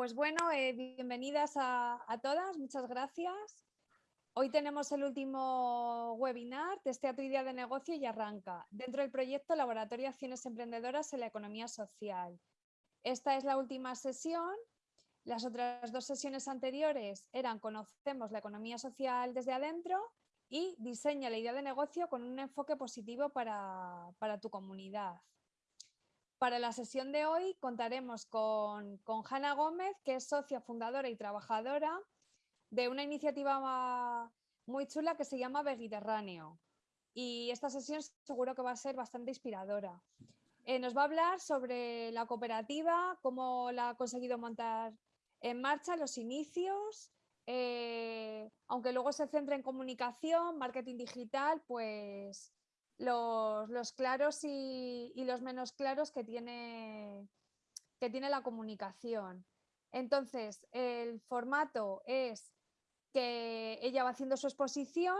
Pues bueno, eh, bienvenidas a, todas, muchas gracias. Hoy tenemos el último webinar, Testea tu idea de negocio y arranca, dentro del proyecto Laboratorio Acciones Emprendedoras en la Economía Social. Esta es la última sesión. Las otras dos sesiones anteriores eran Conocemos la economía social desde adentro y Diseña la idea de negocio con un enfoque positivo para, para tu comunidad. Para la sesión de hoy contaremos con, con Hanna Gómez, que es socia fundadora y trabajadora de una iniciativa muy chula que se llama Mediterráneo. Y esta sesión seguro que va a ser bastante inspiradora. Eh, nos va a hablar sobre la cooperativa, cómo la ha conseguido montar en marcha, los inicios, eh, aunque luego se centre en comunicación, marketing digital, pues los, claros y, los menos claros que tiene, que tiene la comunicación. Entonces, el formato es que ella va haciendo su exposición,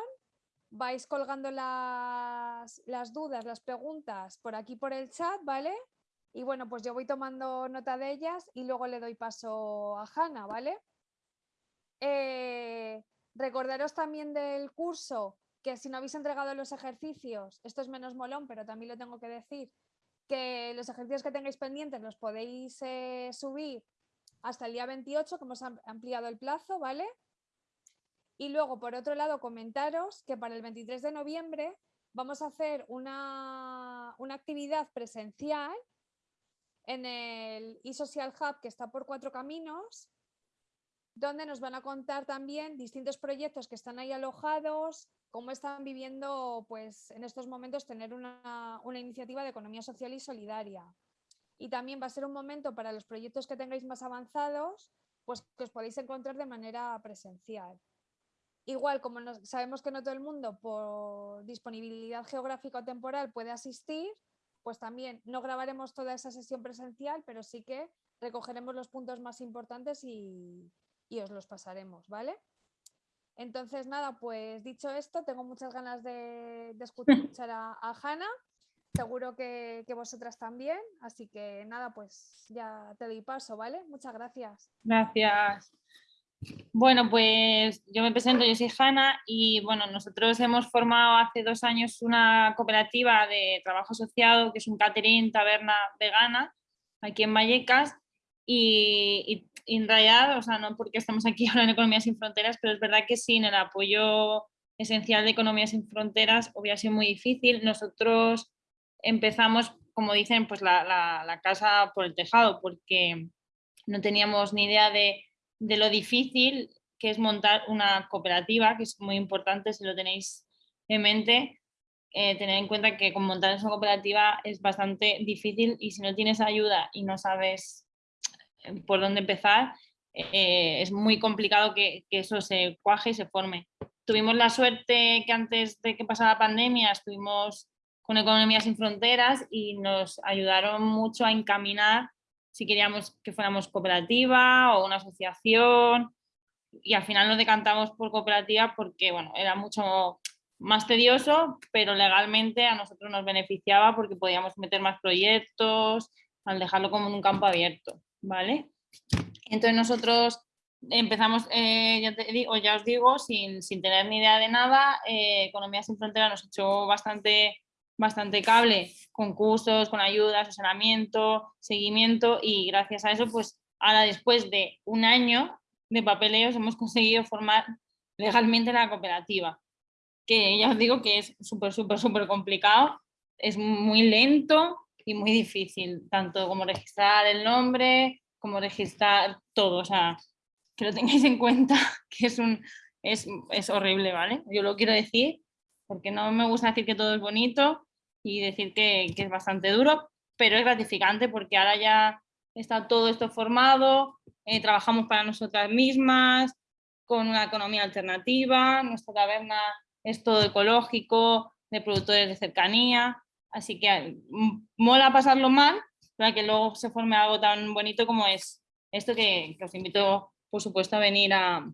vais colgando las, las, dudas, las preguntas por aquí por el chat, ¿vale? Y bueno, pues yo voy tomando nota de ellas y luego le doy paso a Hanna, ¿vale? Eh, recordaros también del curso que si no habéis entregado los ejercicios, esto es menos molón, pero también lo tengo que decir, que los ejercicios que tengáis pendientes los podéis eh, subir hasta el día 28, que hemos ampliado el plazo, ¿vale? Y luego, por otro lado, comentaros que para el 23 de noviembre vamos a hacer una, una actividad presencial en el eSocial Hub que está por Cuatro Caminos, donde nos van a contar también distintos proyectos que están ahí alojados, cómo están viviendo pues, en estos momentos tener una, iniciativa de economía social y solidaria. Y también va a ser un momento para los proyectos que tengáis más avanzados, pues que os podéis encontrar de manera presencial. Igual, como sabemos que no todo el mundo por disponibilidad geográfica o temporal puede asistir, pues también no grabaremos toda esa sesión presencial, pero sí que recogeremos los puntos más importantes y, y os los pasaremos, ¿vale? Entonces, nada, pues dicho esto, tengo muchas ganas de, escuchar a, a Hanna. Seguro que, vosotras también. Así que nada, pues ya te doy paso, ¿vale? Muchas gracias. Gracias. Bueno, pues yo me presento, yo soy Hanna y bueno, nosotros hemos formado hace dos años una cooperativa de trabajo asociado que es un catering taberna vegana aquí en Vallecas y en realidad, o sea, no porque estamos aquí ahora en Economía sin Fronteras, pero es verdad que sin el apoyo esencial de Economía sin Fronteras hubiera sido muy difícil. Nosotros empezamos, como dicen, pues la, casa por el tejado, porque no teníamos ni idea de, lo difícil que es montar una cooperativa, que es muy importante si lo tenéis en mente, eh, tener en cuenta que con montar esa cooperativa es bastante difícil y si no tienes ayuda y no sabes por dónde empezar, eh, es muy complicado que, eso se cuaje y se forme. Tuvimos la suerte que antes de que pasara la pandemia estuvimos con Economía sin Fronteras y nos ayudaron mucho a encaminar si queríamos que fuéramos cooperativa o una asociación y al final nos decantamos por cooperativa porque bueno, era mucho más tedioso, pero legalmente a nosotros nos beneficiaba porque podíamos meter más proyectos al dejarlo como en un campo abierto. ¿Vale? Entonces nosotros empezamos, eh, ya, te digo, ya os digo, sin, tener ni idea de nada, eh, Economía sin Frontera nos echó bastante, bastante cable con cursos, con ayuda, asesoramiento, seguimiento y gracias a eso, pues ahora después de un año de papeleos hemos conseguido formar legalmente la cooperativa, que ya os digo que es súper, súper, súper complicado, es muy lento, y muy difícil, tanto como registrar el nombre, como registrar todo, o sea, que lo tengáis en cuenta, que es, un, es, es horrible, ¿vale? Yo lo quiero decir, porque no me gusta decir que todo es bonito y decir que, que es bastante duro, pero es gratificante porque ahora ya está todo esto formado, eh, trabajamos para nosotras mismas, con una economía alternativa, nuestra taberna es todo ecológico, de productores de cercanía, Así que mm, mola pasarlo mal para que luego se forme algo tan bonito como es esto que, os invito, por supuesto, a venir a,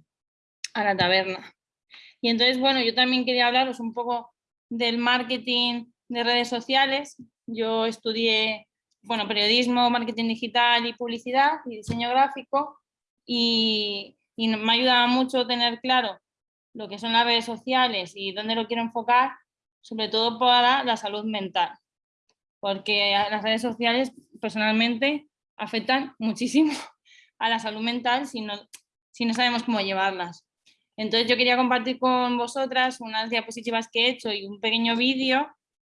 la taberna. Y entonces, bueno, yo también quería hablaros un poco del marketing de redes sociales. Yo estudié bueno, periodismo, marketing digital y publicidad y diseño gráfico y, y me ayuda mucho tener claro lo que son las redes sociales y dónde lo quiero enfocar, sobre todo para la salud mental, porque las redes sociales personalmente afectan muchísimo a la salud mental si no, si no sabemos cómo llevarlas. Entonces yo quería compartir con vosotras unas diapositivas que he hecho y un pequeño vídeo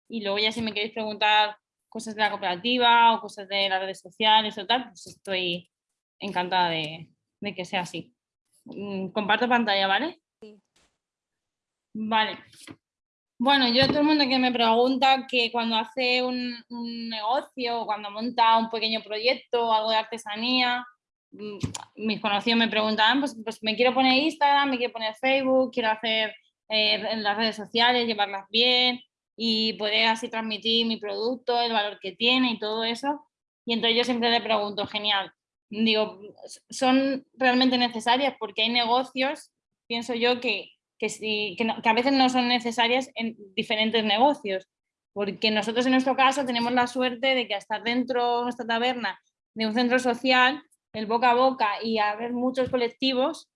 y luego ya si me queréis preguntar cosas de la cooperativa o cosas de las redes sociales o tal, pues estoy encantada de, de que sea así. Mm, comparto pantalla, ¿vale? Sí. Vale. Bueno, yo todo el mundo que me pregunta que cuando hace un, negocio o cuando monta un pequeño proyecto o algo de artesanía, mm, mis conocidos me preguntan, pues, pues, me quiero poner Instagram, me quiero poner Facebook, quiero hacer eh, las redes sociales, llevarlas bien y poder así transmitir mi producto, el valor que tiene y todo eso. Y entonces yo siempre le pregunto, genial, digo, son realmente necesarias porque hay negocios, pienso yo, que, que, a veces no son necesarias en diferentes negocios, porque nosotros en nuestro caso tenemos la suerte de que hasta dentro de nuestra taberna de un centro social, el boca a boca y haber muchos colectivos,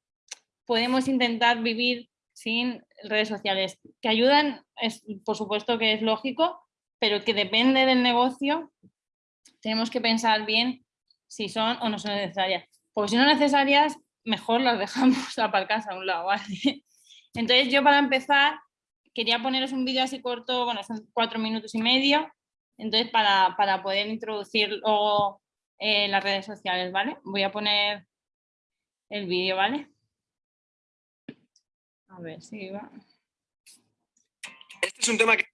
podemos intentar vivir sin redes sociales, que ayudan, es, por supuesto que es lógico, pero que depende del negocio, tenemos que pensar bien si son o no son necesarias. Porque si no necesarias, mejor las dejamos aparcadas a un lado. Entonces yo para empezar quería poneros un vídeo así corto, bueno, son cuatro minutos y medio, entonces para, poder introducir luego las redes sociales, ¿vale? Voy a poner el vídeo, ¿vale? A ver si va. Este es un tema que...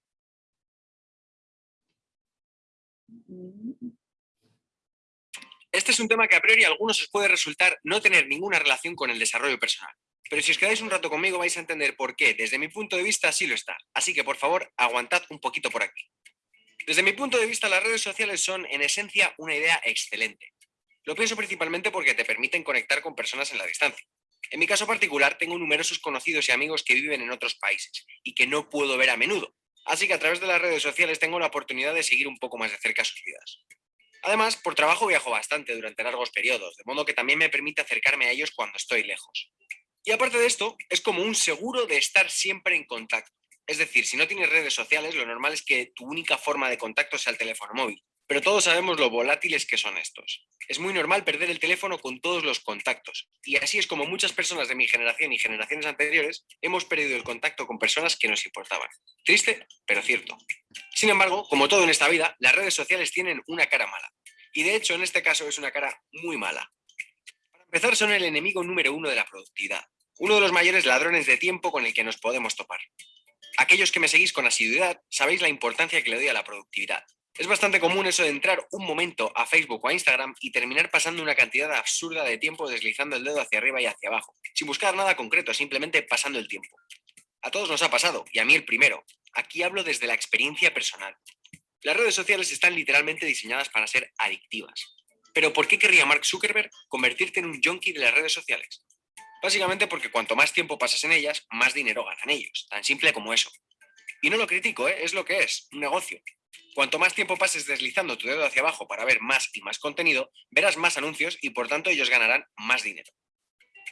Este es un tema que a priori a algunos os puede resultar no tener ninguna relación con el desarrollo personal. Pero si os quedáis un rato conmigo vais a entender por qué, desde mi punto de vista, sí lo está. Así que, por favor, aguantad un poquito por aquí. Desde mi punto de vista, las redes sociales son, en esencia, una idea excelente. Lo pienso principalmente porque te permiten conectar con personas en la distancia. En mi caso particular, tengo numerosos conocidos y amigos que viven en otros países y que no puedo ver a menudo. Así que a través de las redes sociales tengo la oportunidad de seguir un poco más de cerca sus vidas. Además, por trabajo viajo bastante durante largos periodos, de modo que también me permite acercarme a ellos cuando estoy lejos. Y aparte de esto, es como un seguro de estar siempre en contacto. Es decir, si no tienes redes sociales, lo normal es que tu única forma de contacto sea el teléfono móvil. Pero todos sabemos lo volátiles que son estos. Es muy normal perder el teléfono con todos los contactos. Y así es como muchas personas de mi generación y generaciones anteriores hemos perdido el contacto con personas que nos importaban. Triste, pero cierto. Sin embargo, como todo en esta vida, las redes sociales tienen una cara mala. Y de hecho, en este caso es una cara muy mala. Empezar, son el enemigo número uno de la productividad. Uno de los mayores ladrones de tiempo con el que nos podemos topar. Aquellos que me seguís con asiduidad sabéis la importancia que le doy a la productividad. Es bastante común eso de entrar un momento a Facebook o a Instagram y terminar pasando una cantidad absurda de tiempo deslizando el dedo hacia arriba y hacia abajo, sin buscar nada concreto, simplemente pasando el tiempo. A todos nos ha pasado, y a mí el primero. Aquí hablo desde la experiencia personal. Las redes sociales están literalmente diseñadas para ser adictivas. Pero ¿por qué querría Mark Zuckerberg convertirte en un junkie de las redes sociales? Básicamente porque cuanto más tiempo pasas en ellas, más dinero ganan ellos. Tan simple como eso. Y no lo critico, ¿eh? es lo que es, un negocio. Cuanto más tiempo pases deslizando tu dedo hacia abajo para ver más y más contenido, verás más anuncios y por tanto ellos ganarán más dinero.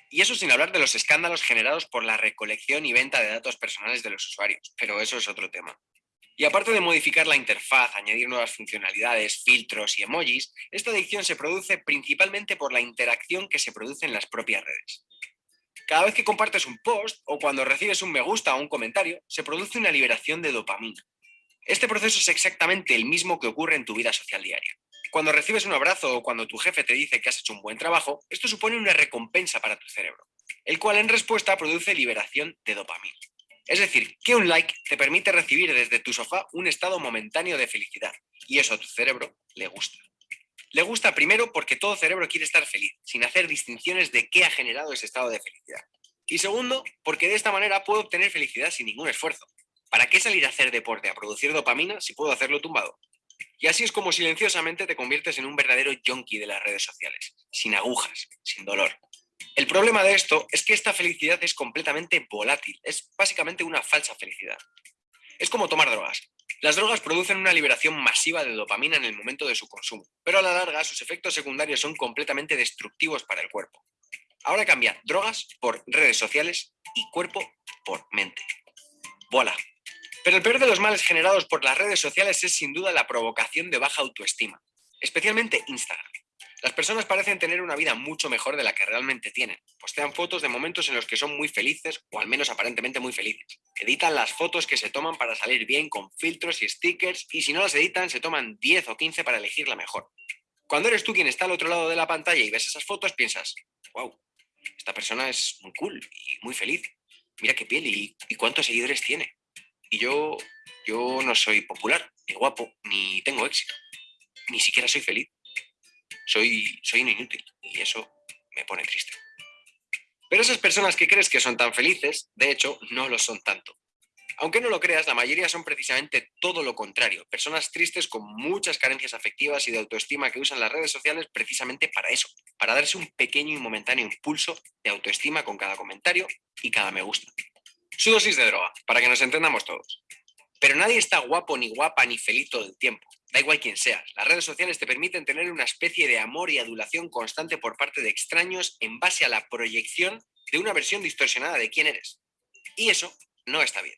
Y eso sin hablar de los escándalos generados por la recolección y venta de datos personales de los usuarios, pero eso es otro tema. Y aparte de modificar la interfaz, añadir nuevas funcionalidades, filtros y emojis, esta adicción se produce principalmente por la interacción que se produce en las propias redes. Cada vez que compartes un post o cuando recibes un me gusta o un comentario, se produce una liberación de dopamina. Este proceso es exactamente el mismo que ocurre en tu vida social diaria. Cuando recibes un abrazo o cuando tu jefe te dice que has hecho un buen trabajo, esto supone una recompensa para tu cerebro, el cual en respuesta produce liberación de dopamina. Es decir, que un like te permite recibir desde tu sofá un estado momentáneo de felicidad, y eso a tu cerebro le gusta. Le gusta primero porque todo cerebro quiere estar feliz, sin hacer distinciones de qué ha generado ese estado de felicidad. Y segundo, porque de esta manera puedo obtener felicidad sin ningún esfuerzo. ¿Para qué salir a hacer deporte, a producir dopamina, si puedo hacerlo tumbado? Y así es como silenciosamente te conviertes en un verdadero yonki de las redes sociales, sin agujas, sin dolor. El problema de esto es que esta felicidad es completamente volátil, es básicamente una falsa felicidad. Es como tomar drogas. Las drogas producen una liberación masiva de dopamina en el momento de su consumo, pero a la larga sus efectos secundarios son completamente destructivos para el cuerpo. Ahora cambia drogas por redes sociales y cuerpo por mente. Voilà. Pero el peor de los males generados por las redes sociales es sin duda la provocación de baja autoestima, especialmente Instagram. Las personas parecen tener una vida mucho mejor de la que realmente tienen. Postean fotos de momentos en los que son muy felices, o al menos aparentemente muy felices. Editan las fotos que se toman para salir bien con filtros y stickers, y si no las editan, se toman 10 o 15 para elegir la mejor. Cuando eres tú quien está al otro lado de la pantalla y ves esas fotos, piensas, wow, esta persona es muy cool y muy feliz. Mira qué piel y, y cuántos seguidores tiene. Y yo, yo no soy popular, ni guapo, ni tengo éxito. Ni siquiera soy feliz soy, soy un inútil y eso me pone triste. Pero esas personas que crees que son tan felices, de hecho, no lo son tanto. Aunque no lo creas, la mayoría son precisamente todo lo contrario, personas tristes con muchas carencias afectivas y de autoestima que usan las redes sociales precisamente para eso, para darse un pequeño y momentáneo impulso de autoestima con cada comentario y cada me gusta. Su dosis de droga, para que nos entendamos todos. Pero nadie está guapo ni guapa ni feliz todo el tiempo. Da igual quién seas, las redes sociales te permiten tener una especie de amor y adulación constante por parte de extraños en base a la proyección de una versión distorsionada de quién eres. Y eso no está bien.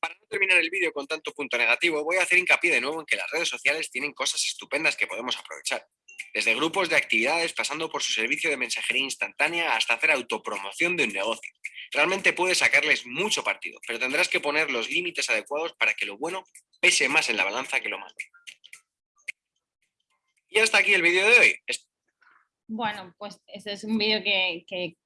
Para no terminar el vídeo con tanto punto negativo, voy a hacer hincapié de nuevo en que las redes sociales tienen cosas estupendas que podemos aprovechar. Desde grupos de actividades, pasando por su servicio de mensajería instantánea, hasta hacer autopromoción de un negocio. Realmente puedes sacarles mucho partido, pero tendrás que poner los límites adecuados para que lo bueno pese más en la balanza que lo malo. Y hasta aquí el vídeo de hoy. Bueno, pues ese es un vídeo que,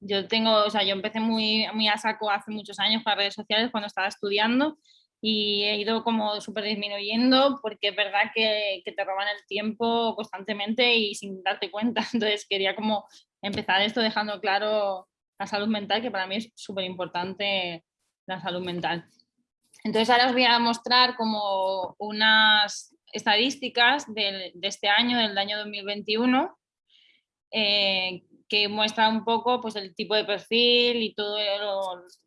yo tengo, o sea, yo empecé muy, muy a saco hace muchos años para redes sociales cuando estaba estudiando y he ido como súper disminuyendo porque es verdad que, que, te roban el tiempo constantemente y sin darte cuenta. Entonces quería como empezar esto dejando claro la salud mental, que para mí es súper importante la salud mental. Entonces ahora os voy a mostrar como unas estadísticas de, este año, del año 2021, eh, que muestra un poco pues, el tipo de perfil y todo,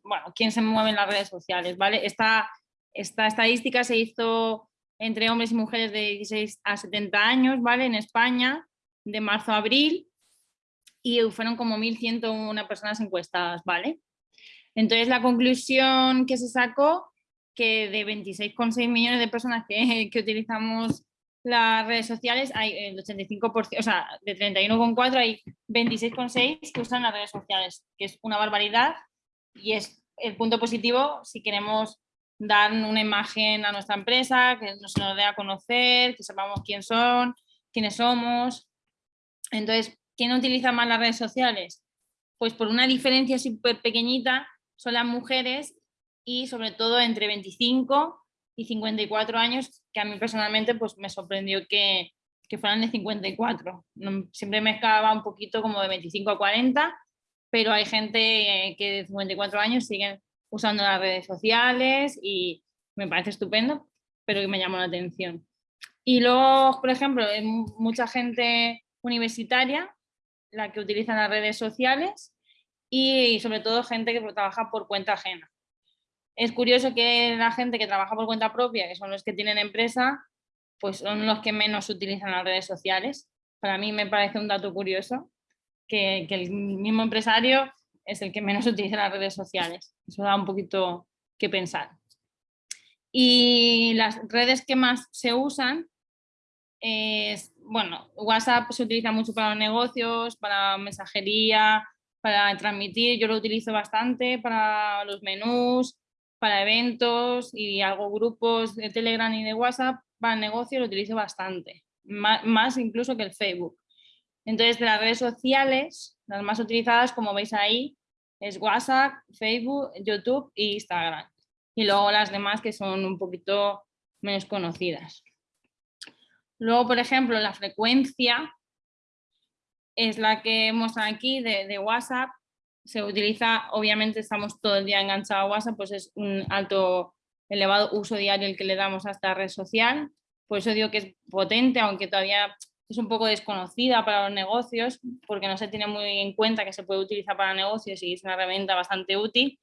bueno, quién se mueve en las redes sociales, ¿vale? Esta, esta estadística se hizo entre hombres y mujeres de 16 a 70 años, ¿vale? En España, de marzo a abril, y fueron como 1.101 personas encuestadas, ¿vale? Entonces la conclusión que se sacó que de 26,6 millones de personas que, utilizamos las redes sociales, hay el 85%, o sea, de 31,4 hay 26,6 que usan las redes sociales, que es una barbaridad y es el punto positivo si queremos dar una imagen a nuestra empresa, que nos, nos dé a conocer, que sepamos quién son, quiénes somos. Entonces, ¿quién utiliza más las redes sociales? Pues por una diferencia súper pequeñita son las mujeres y sobre todo entre 25 y 54 años, que a mí personalmente pues me sorprendió que, que fueran de 54. siempre me escalaba un poquito como de 25 a 40, pero hay gente que de 54 años siguen usando las redes sociales y me parece estupendo, pero que me llamó la atención. Y luego, por ejemplo, mucha gente universitaria la que utilizan las redes sociales y sobre todo gente que trabaja por cuenta ajena. Es curioso que la gente que trabaja por cuenta propia, que son los que tienen empresa, pues son los que menos utilizan las redes sociales. Para mí me parece un dato curioso que, que el mismo empresario es el que menos utiliza las redes sociales. Eso da un poquito que pensar. Y las redes que más se usan es bueno, WhatsApp se utiliza mucho para los negocios, para mensajería, para transmitir, yo lo utilizo bastante para los menús, para eventos y algo grupos de Telegram y de WhatsApp, para el negocio lo utilizo bastante, más, incluso que el Facebook. Entonces, de las redes sociales, las más utilizadas, como veis ahí, es WhatsApp, Facebook, YouTube e Instagram. Y luego las demás que son un poquito menos conocidas. Luego, por ejemplo, la frecuencia es la que muestran aquí de, WhatsApp. Se utiliza, obviamente estamos todo el día enganchados a WhatsApp, pues es un alto, elevado uso diario el que le damos a esta red social. Por eso digo que es potente, aunque todavía es un poco desconocida para los negocios, porque no se tiene muy en cuenta que se puede utilizar para negocios y es una herramienta bastante útil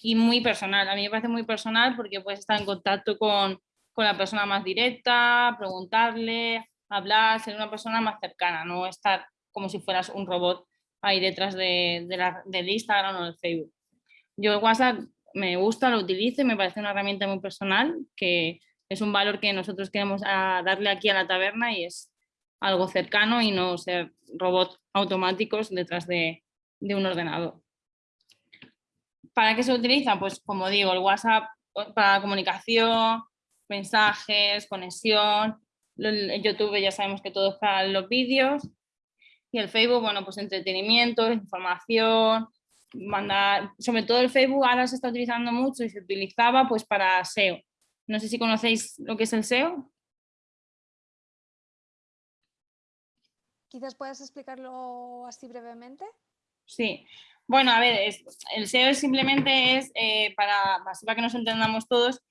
y muy personal. A mí me parece muy personal porque puedes estar en contacto con con la persona más directa, preguntarle, hablar, ser una persona más cercana, no estar como si fueras un robot ahí detrás de, del Instagram o del Facebook. Yo el WhatsApp me gusta, lo utilizo y me parece una herramienta muy personal que es un valor que nosotros queremos ah, darle aquí a la taberna y es algo cercano y no ser robots automáticos detrás de, de un ordenador. ¿Para qué se utiliza? Pues como digo, el WhatsApp para comunicación, mensajes, conexión, el YouTube ya sabemos que todo es para los vídeos y el Facebook, bueno, pues entretenimiento, información, mandar, sobre todo el Facebook ahora se está utilizando mucho y se utilizaba pues para SEO. No sé si conocéis lo que es el SEO. Quizás puedas explicarlo así brevemente. Sí, bueno, a ver, el SEO simplemente es eh, para, para que nos entendamos todos,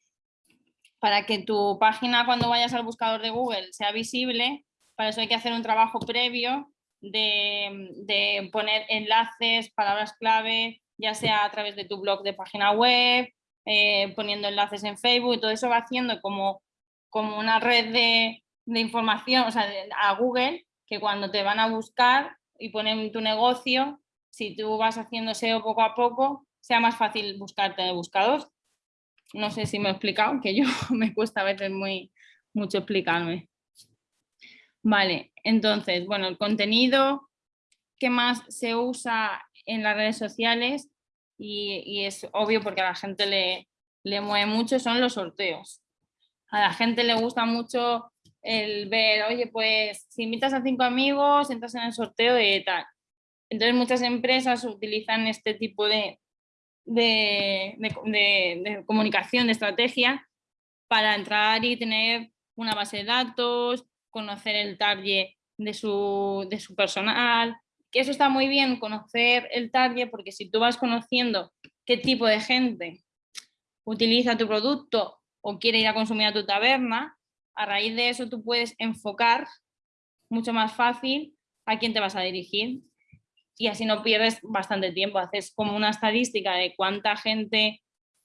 para que tu página cuando vayas al buscador de Google sea visible, para eso hay que hacer un trabajo previo de, poner enlaces, palabras clave, ya sea a través de tu blog de página web, eh, poniendo enlaces en Facebook, todo eso va haciendo como, como una red de, información, o sea, a Google, que cuando te van a buscar y ponen tu negocio, si tú vas haciendo SEO poco a poco, sea más fácil buscarte en el. No sé si me he explicado, que yo me cuesta a veces muy, mucho explicarme. Vale, entonces, bueno, el contenido que más se usa en las redes sociales y, es obvio porque a la gente le, le mueve mucho son los sorteos. A la gente le gusta mucho el ver, oye, pues si invitas a cinco amigos, entras en el sorteo de tal. Entonces muchas empresas utilizan este tipo de, de, de, comunicación, de estrategia, para entrar y tener una base de datos, conocer el target de su, de su personal, que eso está muy bien, conocer el target, porque si tú vas conociendo qué tipo de gente utiliza tu producto o quiere ir a consumir a tu taberna, a raíz de eso tú puedes enfocar mucho más fácil a quién te vas a dirigir y así no pierdes bastante tiempo, haces como una estadística de cuánta gente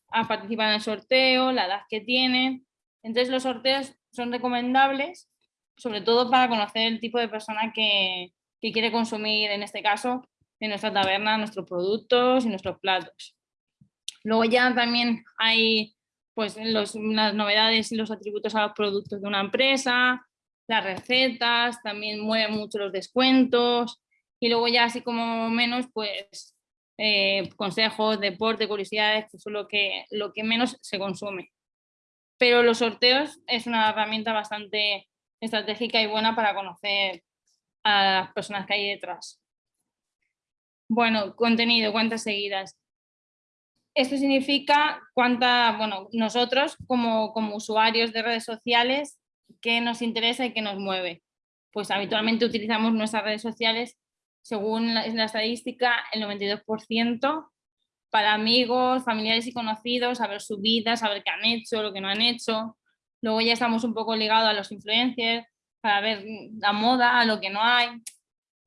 ha participado en el sorteo, la edad que tiene, entonces los sorteos son recomendables sobre todo para conocer el tipo de persona que, quiere consumir, en este caso, en nuestra taberna, nuestros productos y nuestros platos. Luego ya también hay pues, las novedades y los atributos a los productos de una empresa, las recetas, también mueven mucho los descuentos y luego ya así como menos pues eh, consejos, deporte, curiosidades, que son lo que, lo que menos se consume. Pero los sorteos es una herramienta bastante estratégica y buena para conocer a las personas que hay detrás. Bueno, contenido, cuántas seguidas. Esto significa cuánta, bueno, nosotros como, como usuarios de redes sociales, qué nos interesa y qué nos mueve. Pues habitualmente utilizamos nuestras redes sociales, según la, la estadística, el 92% para amigos, familiares y conocidos, saber su vida, saber qué han hecho, lo que no han hecho, Luego ya estamos un poco ligados a los influencers para ver la moda, lo que no hay.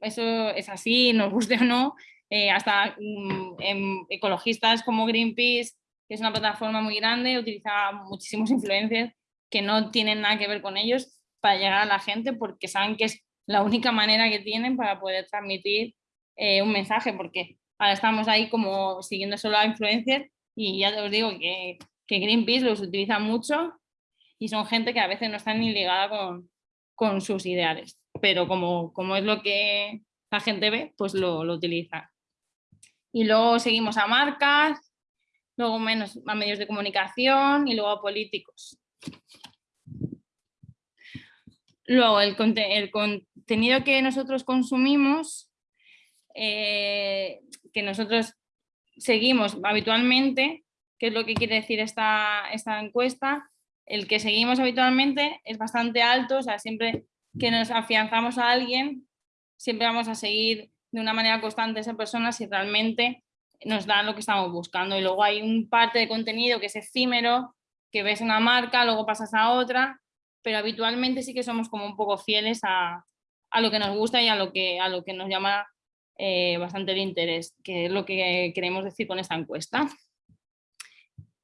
Eso es así, nos guste o no. Eh, hasta mm, ecologistas como Greenpeace, que es una plataforma muy grande, utiliza muchísimos influencers que no tienen nada que ver con ellos para llegar a la gente porque saben que es la única manera que tienen para poder transmitir eh, un mensaje porque ahora estamos ahí como siguiendo solo a influencers y ya os digo que, que Greenpeace los utiliza mucho y son gente que a veces no están ni ligada con, sus ideales, pero como, como, es lo que la gente ve, pues lo, lo utiliza. Y luego seguimos a marcas, luego menos a medios de comunicación y luego a políticos. Luego el, el contenido que nosotros consumimos, eh, que nosotros seguimos habitualmente, que es lo que quiere decir esta, esta encuesta, el que seguimos habitualmente es bastante alto, o sea, siempre que nos afianzamos a alguien, siempre vamos a seguir de una manera constante esa persona si realmente nos da lo que estamos buscando. Y luego hay un parte de contenido que es efímero, que ves una marca, luego pasas a otra, pero habitualmente sí que somos como un poco fieles a, lo que nos gusta y a lo que, a lo que nos llama eh, bastante el interés, que es lo que queremos decir con esta encuesta.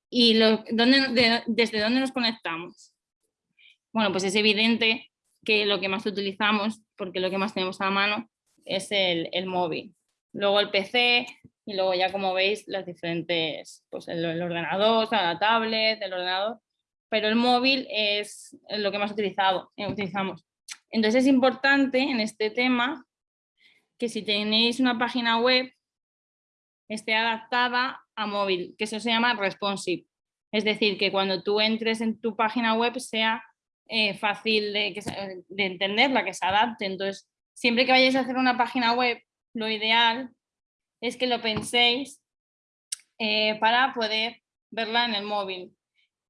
¿Y desde dónde nos conectamos? Bueno, pues es evidente que lo que más utilizamos, porque lo que más tenemos a mano, es el, móvil. Luego el PC y luego ya como veis las diferentes, pues el, ordenador, la tablet, el ordenador, pero el móvil es lo que más utilizado, eh, utilizamos. Entonces es importante en este tema que si tenéis una página web esté adaptada a móvil, que eso se llama responsive. Es decir, que cuando tú entres en tu página web sea eh, fácil de, de entenderla, que se adapte. Entonces, siempre que vayáis a hacer una página web, lo ideal es que lo penséis eh, para poder verla en el móvil.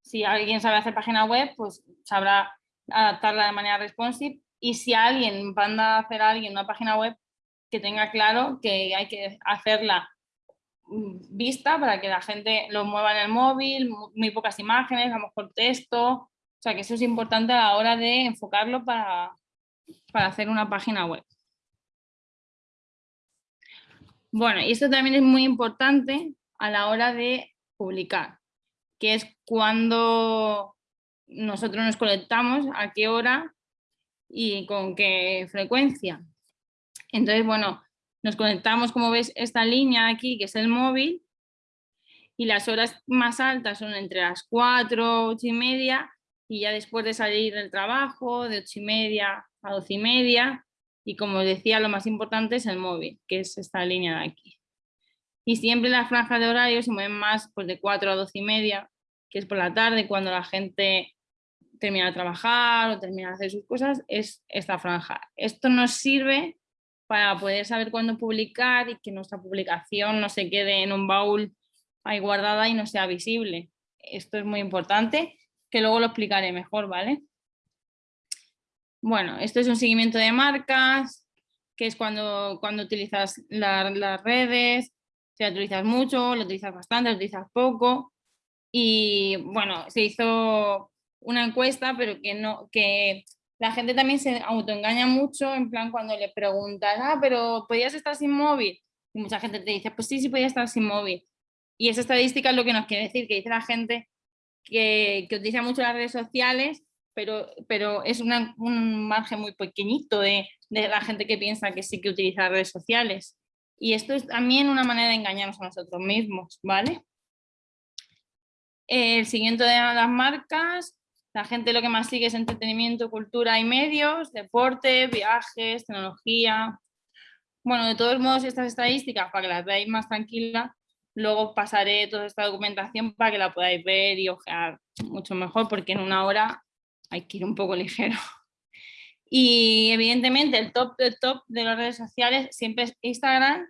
Si alguien sabe hacer página web, pues sabrá adaptarla de manera responsive. Y si alguien manda a hacer a alguien una página web, que tenga claro que hay que hacerla mm, vista para que la gente lo mueva en el móvil, muy pocas imágenes, a lo mejor texto. O sea que eso es importante a la hora de enfocarlo para, para hacer una página web. Bueno, y esto también es muy importante a la hora de publicar, que es cuando nosotros nos conectamos, a qué hora y con qué frecuencia. Entonces, bueno, nos conectamos, como ves, esta línea aquí, que es el móvil, y las horas más altas son entre las 4, 8 y media, y ya después de salir del trabajo, de 8 y media a 12 y media, y como decía, lo más importante es el móvil, que es esta línea de aquí. Y siempre las franjas de horario se mueven más pues, de 4 a 12 y media, que es por la tarde, cuando la gente termina de trabajar o termina de hacer sus cosas, es esta franja. Esto nos sirve para poder saber cuándo publicar y que nuestra publicación no se quede en un baúl ahí guardada y no sea visible. Esto es muy importante, que luego lo explicaré mejor, ¿vale? Bueno, esto es un seguimiento de marcas, que es cuando, cuando utilizas las redes, si la utilizas mucho, lo utilizas bastante, lo utilizas poco. Y bueno, se hizo una encuesta, pero que, no, que la gente también se autoengaña mucho, en plan cuando le preguntas, ah, pero ¿podías estar sin móvil? Y mucha gente te dice, pues sí, sí podía estar sin móvil. Y esa estadística es lo que nos quiere decir, que dice la gente que, que utiliza mucho las redes sociales pero, pero es un margen muy pequeñito de, la gente que piensa que sí que utiliza redes sociales. Y esto es también una manera de engañarnos a nosotros mismos, ¿vale? El siguiente de las marcas, la gente lo que más sigue es entretenimiento, cultura y medios, deporte, viajes, tecnología. Bueno, de todos modos, estas estadísticas, para que las veáis más tranquilas, luego pasaré toda esta documentación para que la podáis ver y ojear mucho mejor, porque en una hora hay que ir un poco ligero. Y evidentemente el top top de las redes sociales siempre es Instagram,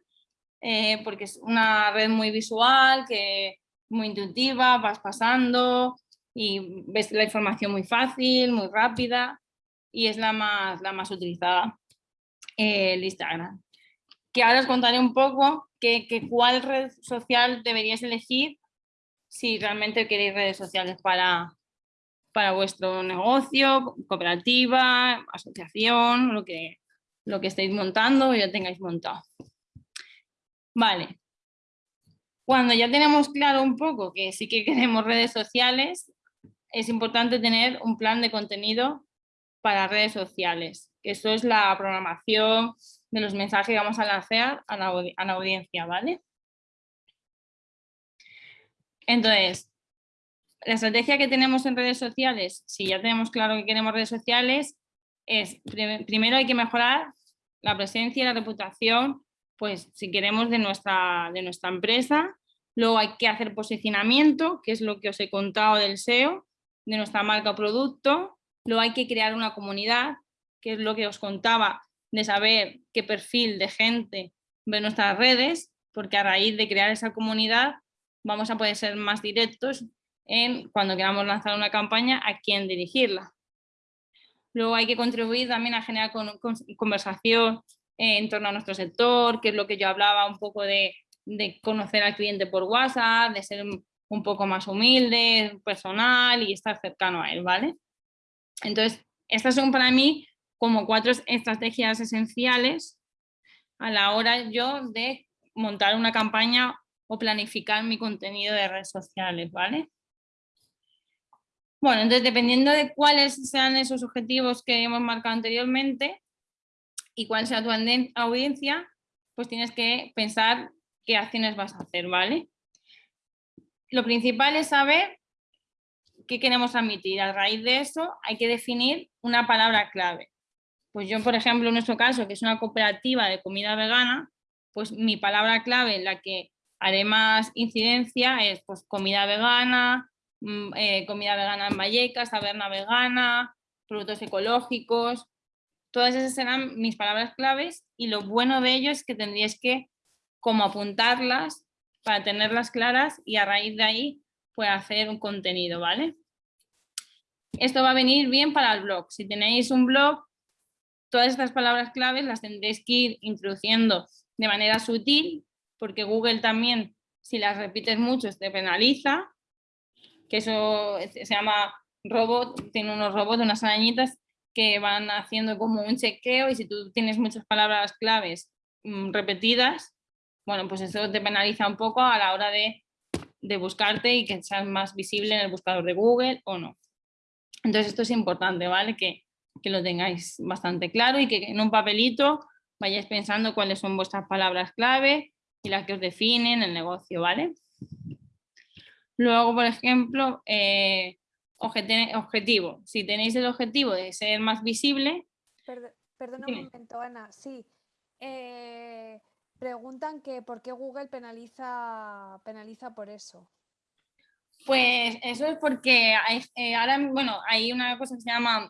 eh, porque es una red muy visual, que muy intuitiva, vas pasando y ves la información muy fácil, muy rápida y es la más, la más utilizada, el Instagram. Que ahora os contaré un poco que cuál red social deberíais elegir si realmente queréis redes sociales para, para vuestro negocio, cooperativa, asociación, lo que, lo que estéis montando o ya tengáis montado. Vale. Cuando ya tenemos claro un poco que sí que queremos redes sociales, es importante tener un plan de contenido para redes sociales. Eso es la programación de los mensajes que vamos a lanzar a la, audiencia, ¿vale? Entonces, la estrategia que tenemos en redes sociales, si ya tenemos claro que queremos redes sociales, es primero hay que mejorar la presencia y la reputación, pues si queremos de nuestra, de nuestra empresa, luego hay que hacer posicionamiento, que es lo que os he contado del SEO, de nuestra marca o producto, luego hay que crear una comunidad, que es lo que os contaba, de saber qué perfil de gente ve nuestras redes, porque a raíz de crear esa comunidad vamos a poder ser más directos en cuando queramos lanzar una campaña a quién dirigirla. Luego hay que contribuir también a generar conversación en torno a nuestro sector, que es lo que yo hablaba un poco de, conocer al cliente por WhatsApp, de ser un poco más humilde, personal y estar cercano a él, ¿vale? Entonces, estas son para mí como cuatro estrategias esenciales a la hora yo de montar una campaña o planificar mi contenido de redes sociales, ¿vale? Bueno, entonces dependiendo de cuáles sean esos objetivos que hemos marcado anteriormente y cuál sea tu audiencia, pues tienes que pensar qué acciones vas a hacer, ¿vale? Lo principal es saber qué queremos transmitir. A raíz de eso hay que definir una palabra clave. Pues yo, por ejemplo, en nuestro caso, que es una cooperativa de comida vegana, pues mi palabra clave en la que haré más incidencia es pues, comida vegana, mm, eh, comida vegana en Vallecas, taberna vegana, productos ecológicos, todas esas serán mis palabras claves y lo bueno de ello es que tendríais que como apuntarlas para tenerlas claras y a raíz de ahí pues hacer un contenido, ¿vale? Esto va a venir bien para el blog. Si tenéis un blog, todas estas palabras claves las tendréis que ir introduciendo de manera sutil, porque Google también, si las repites mucho, te penaliza, que eso se llama robot, tiene unos robots, unas arañitas que van haciendo como un chequeo y si tú tienes muchas palabras claves mm, repetidas, bueno, pues eso te penaliza un poco a la hora de, de buscarte y que seas más visible en el buscador de Google o no. Entonces esto es importante, ¿vale? Que, que lo tengáis bastante claro y que en un papelito vayáis pensando cuáles son vuestras palabras clave y las que os definen el negocio, ¿vale? Luego, por ejemplo, eh, objetivo. Si tenéis el objetivo de ser más visible... perdona un momento, Ana. Sí. Eh, preguntan que por qué Google penaliza, penaliza por eso. Pues eso es porque hay, eh, ahora, bueno, hay una cosa que se llama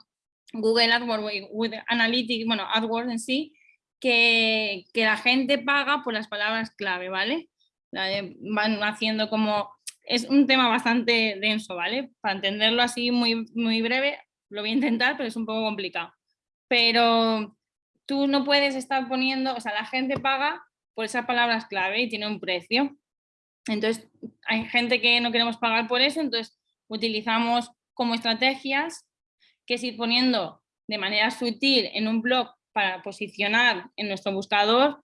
Google AdWords with Analytics, bueno, AdWords en sí, que, que, la gente paga por las palabras clave, ¿vale? Van haciendo como es un tema bastante denso, ¿vale? Para entenderlo así muy, muy breve, lo voy a intentar, pero es un poco complicado. Pero tú no puedes estar poniendo, o sea, la gente paga por esas palabras clave y tiene un precio. Entonces, hay gente que no queremos pagar por eso, entonces utilizamos como estrategias que es ir poniendo de manera sutil en un blog para posicionar en nuestro buscador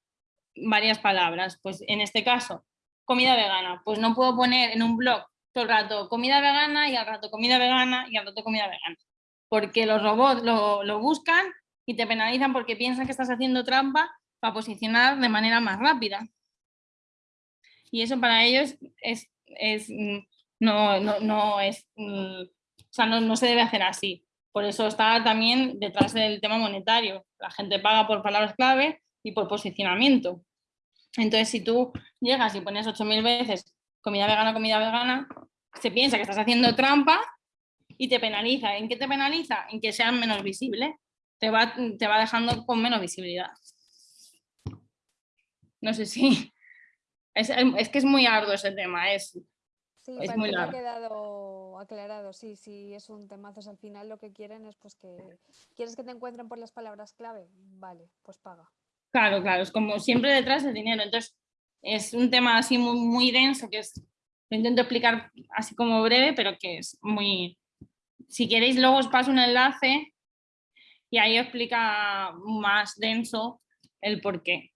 varias palabras. Pues en este caso, comida vegana. Pues no puedo poner en un blog todo el rato comida vegana y al rato comida vegana y al rato comida vegana. Porque los robots lo, buscan y te penalizan porque piensan que estás haciendo trampa para posicionar de manera más rápida. Y eso para ellos es, mm, no, no, es, mm, o sea, no, se debe hacer así. Por eso está también detrás del tema monetario. La gente paga por palabras clave y por posicionamiento. Entonces, si tú llegas y pones 8.000 veces comida vegana, comida vegana, se piensa que estás haciendo trampa y te penaliza. ¿En qué te penaliza? En que seas menos visible. Te va, te va dejando con menos visibilidad. No sé si... Es, que es muy arduo ese tema, es, sí, es muy largo. ha quedado aclarado, sí, sí, es un temazo. Al final lo que quieren es pues que... ¿Quieres que te encuentren por las palabras clave? Vale, pues paga. Claro, claro, es como siempre detrás del dinero. Entonces, es un tema así muy, muy denso que es, lo intento explicar así como breve, pero que es muy... Si queréis, luego os paso un enlace y ahí explica más denso el por qué.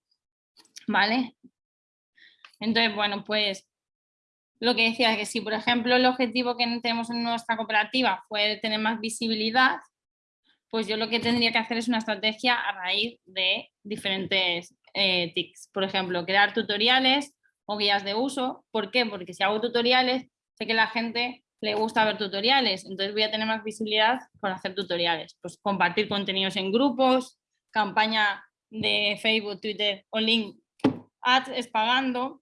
¿Vale? Entonces, bueno, pues lo que decía que si, por ejemplo, el objetivo que tenemos en nuestra cooperativa fue tener más visibilidad, pues yo lo que tendría que hacer es una estrategia a raíz de diferentes eh, tics. Por ejemplo, crear tutoriales o guías de uso. ¿Por qué? Porque si hago tutoriales, sé que la gente le gusta ver tutoriales, entonces voy a tener más visibilidad por hacer tutoriales. Pues compartir contenidos en grupos, campaña de Facebook, Twitter o link ads es pagando,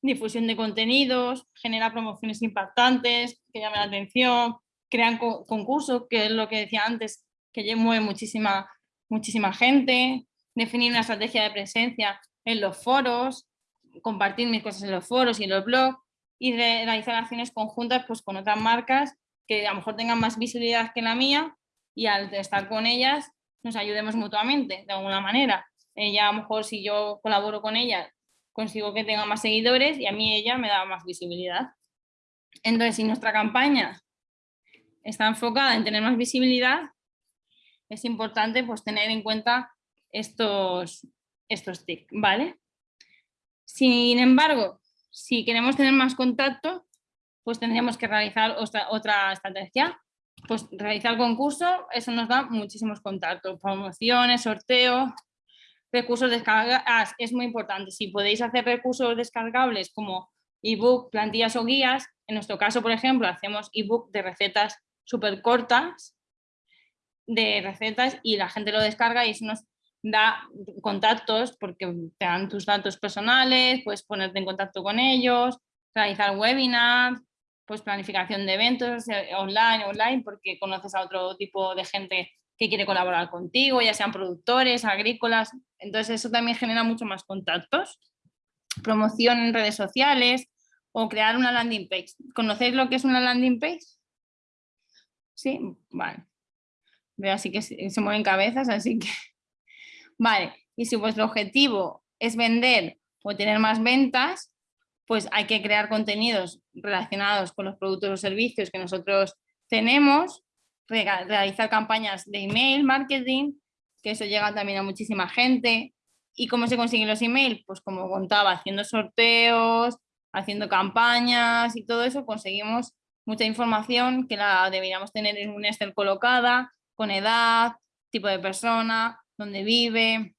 difusión de contenidos, genera promociones impactantes que llamen la atención, crean concursos, que es lo que decía antes, que mueve muchísima, muchísima gente, definir una estrategia de presencia en los foros, compartir mis cosas en los foros y en los blogs y realizar acciones conjuntas pues, con otras marcas que a lo mejor tengan más visibilidad que la mía y al estar con ellas nos ayudemos mutuamente de alguna manera. Ella a lo mejor si yo colaboro con ella consigo que tenga más seguidores y a mí ella me da más visibilidad. Entonces si nuestra campaña está enfocada en tener más visibilidad, es importante pues, tener en cuenta estos, estos tics, ¿vale? Sin embargo, si queremos tener más contacto, pues tendríamos que realizar otra, otra estrategia. Pues realizar concurso, eso nos da muchísimos contactos, promociones, sorteos, recursos descargables, es muy importante, si podéis hacer recursos descargables como ebook, plantillas o guías, en nuestro caso, por ejemplo, hacemos ebook de recetas súper cortas, de recetas y la gente lo descarga y eso nos da contactos porque te dan tus datos personales, puedes ponerte en contacto con ellos, realizar webinars, pues planificación de eventos eh, online, online, porque conoces a otro tipo de gente que quiere colaborar contigo, ya sean productores, agrícolas, entonces eso también genera mucho más contactos. Promoción en redes sociales o crear una landing page. ¿Conocéis lo que es una landing page? Sí, vale. Veo así que se mueven cabezas, así que... Vale, y si vuestro objetivo es vender o tener más ventas, pues hay que crear contenidos relacionados con los productos o servicios que nosotros tenemos, realizar campañas de email marketing, que eso llega también a muchísima gente. ¿Y cómo se consiguen los emails? Pues como contaba, haciendo sorteos, haciendo campañas y todo eso, conseguimos mucha información que la deberíamos tener en un Excel colocada, con edad, tipo de persona, dónde vive,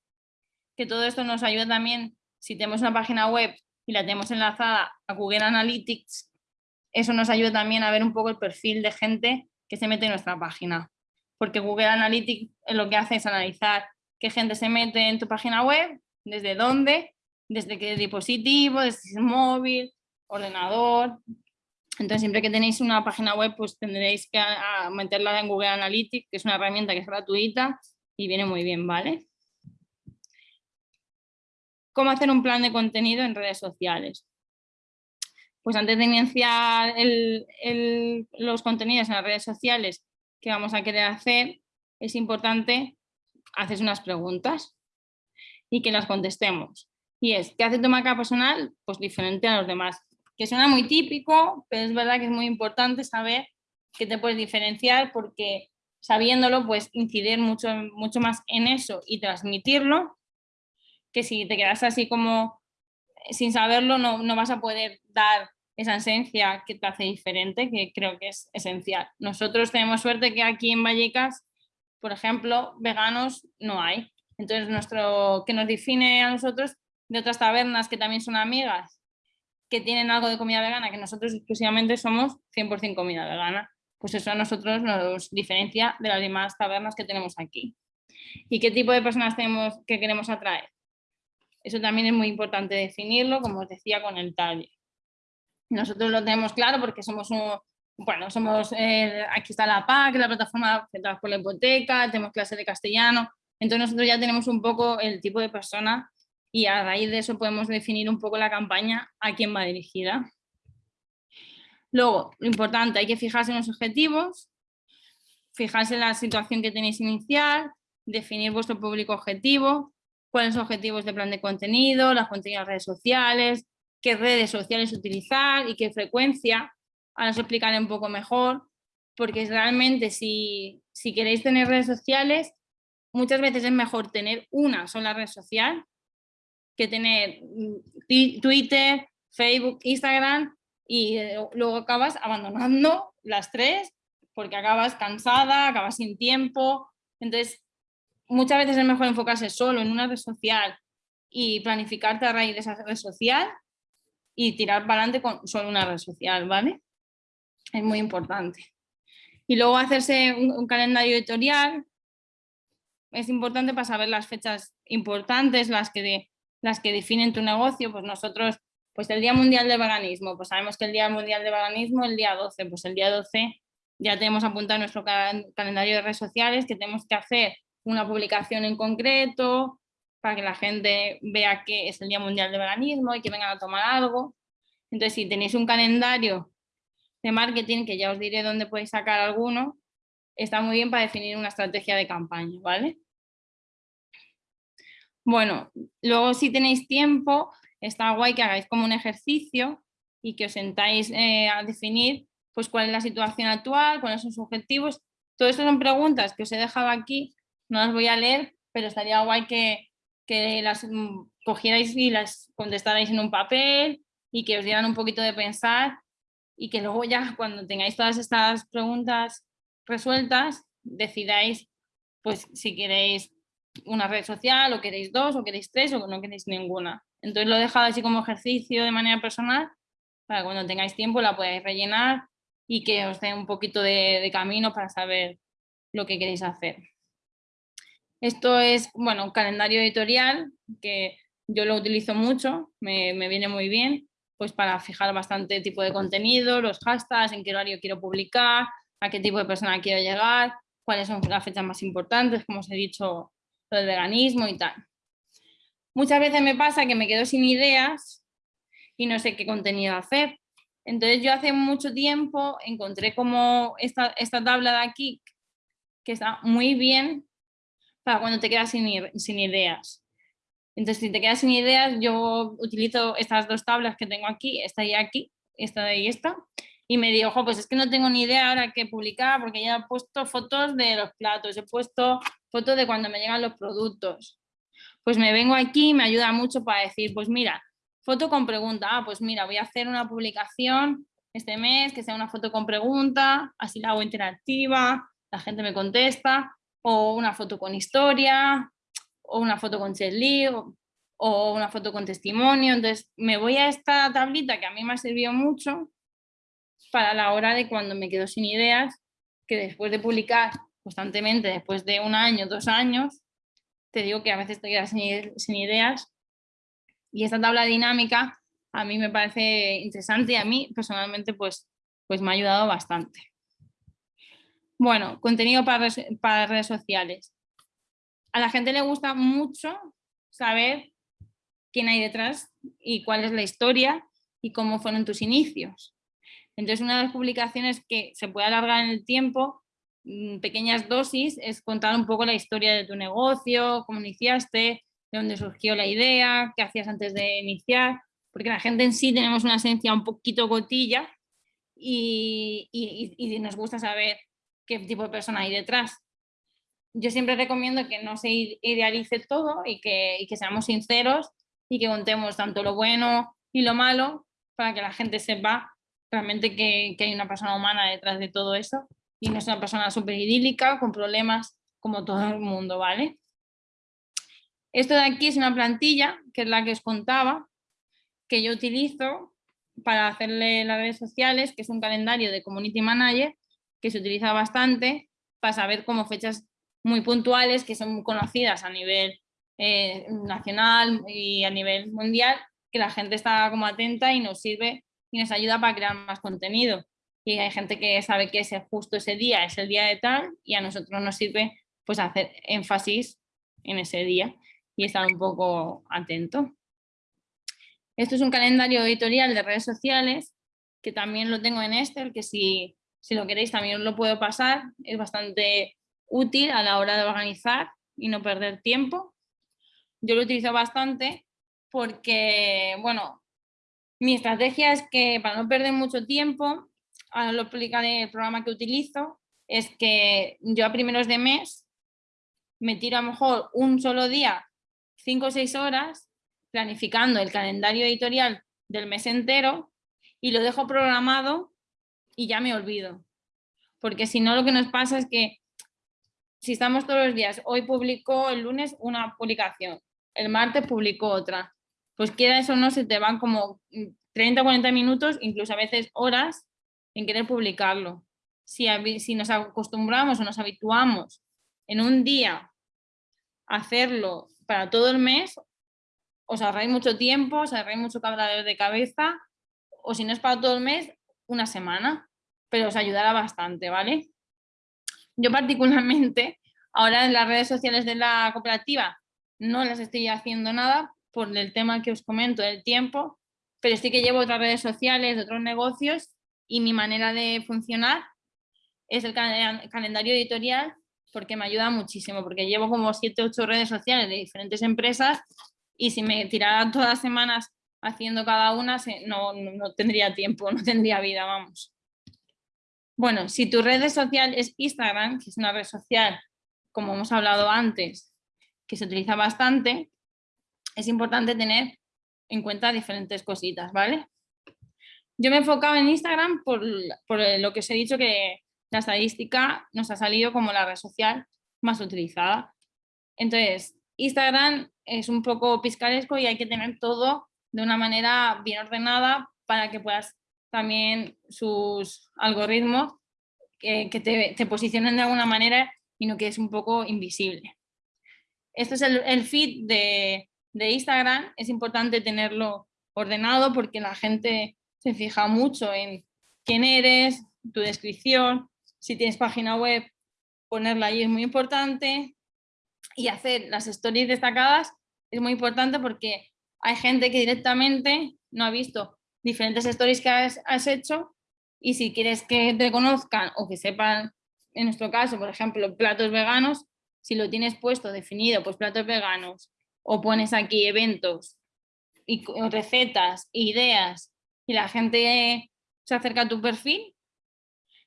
que todo esto nos ayuda también, si tenemos una página web y la tenemos enlazada a Google Analytics, eso nos ayuda también a ver un poco el perfil de gente que se mete en nuestra página. Porque Google Analytics lo que hace es analizar qué gente se mete en tu página web, desde dónde, desde qué dispositivo, desde móvil, ordenador. Entonces siempre que tenéis una página web pues tendréis que meterla en Google Analytics, que es una herramienta que es gratuita y viene muy bien, ¿vale? ¿Cómo hacer un plan de contenido en redes sociales? Pues antes de iniciar los contenidos en las redes sociales que vamos a querer hacer, es importante hacer unas preguntas y que las contestemos. Y es, ¿qué hace tu marca personal? Pues diferente a los demás. Que suena muy típico, pero es verdad que es muy importante saber que te puedes diferenciar porque sabiéndolo, pues incidir mucho, mucho más en eso y transmitirlo que si te quedas así como sin saberlo no, no vas a poder dar esa esencia que te hace diferente, que creo que es esencial. Nosotros tenemos suerte que aquí en Vallecas, por ejemplo, veganos no hay. Entonces, nuestro que nos define a nosotros de otras tabernas que también son amigas, que tienen algo de comida vegana, que nosotros exclusivamente somos 100% comida vegana, pues eso a nosotros nos diferencia de las demás tabernas que tenemos aquí. ¿Y qué tipo de personas tenemos que queremos atraer? Eso también es muy importante definirlo, como os decía, con el taller. Nosotros lo tenemos claro porque somos un, bueno, somos, eh, aquí está la PAC, la plataforma central por la hipoteca, tenemos clases de castellano, entonces nosotros ya tenemos un poco el tipo de persona y a raíz de eso podemos definir un poco la campaña a quién va dirigida. Luego, lo importante, hay que fijarse en los objetivos, fijarse en la situación que tenéis inicial, definir vuestro público objetivo, cuáles son los objetivos de plan de contenido, las contenidas redes sociales, qué redes sociales utilizar y qué frecuencia. Ahora os explicaré un poco mejor, porque realmente si, si queréis tener redes sociales, muchas veces es mejor tener una sola red social que tener mm, Twitter, Facebook, Instagram y eh, luego acabas abandonando las tres porque acabas cansada, acabas sin tiempo. Entonces, muchas veces es mejor enfocarse solo en una red social y planificarte a raíz de esa red social y tirar para adelante con solo una red social, ¿vale? Es muy importante. Y luego hacerse un, calendario editorial es importante para saber las fechas importantes, las que, las que definen tu negocio. Pues nosotros, pues el Día Mundial de Veganismo, pues sabemos que el Día Mundial de Veganismo el día 12, pues el día 12 ya tenemos apuntado nuestro calendario de redes sociales que tenemos que hacer una publicación en concreto, para que la gente vea que es el Día Mundial de Veganismo y que vengan a tomar algo. Entonces, si tenéis un calendario de marketing, que ya os diré dónde podéis sacar alguno, está muy bien para definir una estrategia de campaña, ¿vale? Bueno, luego si tenéis tiempo, está guay que hagáis como un ejercicio y que os sentáis eh, a definir pues cuál es la situación actual, cuáles son sus objetivos. Todo esto son preguntas que os he dejado aquí no las voy a leer, pero estaría guay que, que las mm, cogierais y las contestarais en un papel y que os dieran un poquito de pensar y que luego ya cuando tengáis todas estas preguntas resueltas decidáis pues si queréis una red social, o queréis dos, o queréis tres, o no queréis ninguna. Entonces lo he dejado así como ejercicio de manera personal, para cuando tengáis tiempo la podáis rellenar y que os dé un poquito de, camino para saber lo que queréis hacer. Esto es, bueno, un calendario editorial que yo lo utilizo mucho, me, me, viene muy bien, pues para fijar bastante tipo de contenido, los hashtags, en qué horario quiero publicar, a qué tipo de persona quiero llegar, cuáles son las fechas más importantes, como os he dicho, lo del veganismo y tal. Muchas veces me pasa que me quedo sin ideas y no sé qué contenido hacer. Entonces yo hace mucho tiempo encontré como esta, esta tabla de aquí que está muy bien para cuando te quedas sin, ideas. Entonces si te quedas sin ideas yo utilizo estas dos tablas que tengo aquí, esta y aquí, esta y esta, y me digo, ojo, pues es que no tengo ni idea ahora qué publicar porque ya he puesto fotos de los platos, he puesto fotos de cuando me llegan los productos. Pues me vengo aquí y me ayuda mucho para decir, pues mira, foto con pregunta, ah, pues mira, voy a hacer una publicación este mes que sea una foto con pregunta, así la hago interactiva, la gente me contesta, o una foto con historia, o una foto con chatly, o, una foto con testimonio. Entonces me voy a esta tablita que a mí me ha servido mucho para la hora de cuando me quedo sin ideas, que después de publicar constantemente, después de un año, dos años, te digo que a veces te quedas sin, ideas. Y esta tabla dinámica a mí me parece interesante y a mí personalmente pues, pues me ha ayudado bastante. Bueno, contenido para, redes sociales. A la gente le gusta mucho saber quién hay detrás y cuál es la historia y cómo fueron tus inicios. Entonces, una de las publicaciones que se puede alargar en el tiempo, mm, pequeñas dosis, es contar un poco la historia de tu negocio, cómo iniciaste, de dónde surgió la idea, qué hacías antes de iniciar, porque la gente en sí tenemos una esencia un poquito gotilla y nos gusta saber qué tipo de persona hay detrás. Yo siempre recomiendo que no se idealice todo y que, y que seamos sinceros y que contemos tanto lo bueno y lo malo para que la gente sepa realmente que, hay una persona humana detrás de todo eso y no es una persona súper idílica con problemas como todo el mundo, ¿vale? Esto de aquí es una plantilla, que es la que os contaba, que yo utilizo para hacerle las redes sociales, que es un calendario de Community Manager, que se utiliza bastante para saber como fechas muy puntuales que son conocidas a nivel eh, nacional y a nivel mundial, que la gente está como atenta y nos sirve y nos ayuda para crear más contenido. Y hay gente que sabe que ese justo ese día es el día de tal y a nosotros nos sirve pues hacer énfasis en ese día y estar un poco atento. Esto es un calendario editorial de redes sociales que también lo tengo en Excel, que si, si lo queréis también lo puedo pasar. Es bastante útil a la hora de organizar y no perder tiempo. Yo lo utilizo bastante porque, bueno, mi estrategia es que para no perder mucho tiempo, ahora lo explicaré el programa que utilizo, es que yo a primeros de mes me tiro a lo mejor un solo día, cinco o seis horas, planificando el calendario editorial del mes entero y lo dejo programado y ya me olvido. Porque si no lo que nos pasa es que si estamos todos los días, hoy publicó el lunes una publicación, el martes publicó otra, pues quiera eso no, se te van como 30 o 40 minutos, incluso a veces horas, en querer publicarlo. Si, si nos acostumbramos o nos habituamos en un día a hacerlo para todo el mes, os ahorráis mucho tiempo, os ahorráis mucho cabradero de cabeza, o si no es para todo el mes, una semana, pero os ayudará bastante, ¿vale? Yo particularmente, ahora en las redes sociales de la cooperativa no las estoy haciendo nada por el tema que os comento del tiempo, pero sí que llevo otras redes sociales, otros negocios y mi manera de funcionar es el calendario editorial porque me ayuda muchísimo, porque llevo como 7 8 redes sociales de diferentes empresas y si me tirara todas las semanas haciendo cada una, no, no tendría tiempo, no tendría vida, vamos. Bueno, si tu red social es Instagram, que es una red social, como hemos hablado antes, que se utiliza bastante, es importante tener en cuenta diferentes cositas, ¿vale? Yo me he enfocado en Instagram por, lo que os he dicho que la estadística nos ha salido como la red social más utilizada. Entonces, Instagram es un poco piscaresco y hay que tener todo de una manera bien ordenada para que puedas también sus algoritmos que, te, posicionen de alguna manera y no que es un poco invisible. Esto es el, feed de, de Instagram, es importante tenerlo ordenado porque la gente se fija mucho en quién eres, tu descripción, si tienes página web, ponerla ahí es muy importante y hacer las stories destacadas es muy importante porque hay gente que directamente no ha visto diferentes stories que has, hecho y si quieres que te conozcan o que sepan, en nuestro caso, por ejemplo, platos veganos, si lo tienes puesto, definido, pues platos veganos, o pones aquí eventos, y recetas, ideas, y la gente se acerca a tu perfil,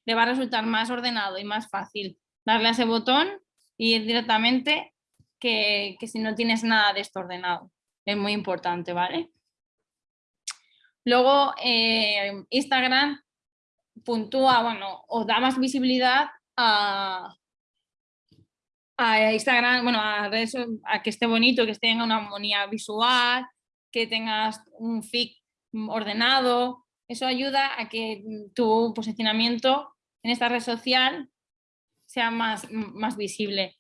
le va a resultar más ordenado y más fácil darle a ese botón y ir directamente que, si no tienes nada de esto ordenado. Es muy importante, ¿vale? Luego, eh, Instagram puntúa, bueno, o da más visibilidad a, a Instagram, bueno, a, a que esté bonito, que tenga una armonía visual, que tengas un feed ordenado, eso ayuda a que tu posicionamiento en esta red social sea más, más visible.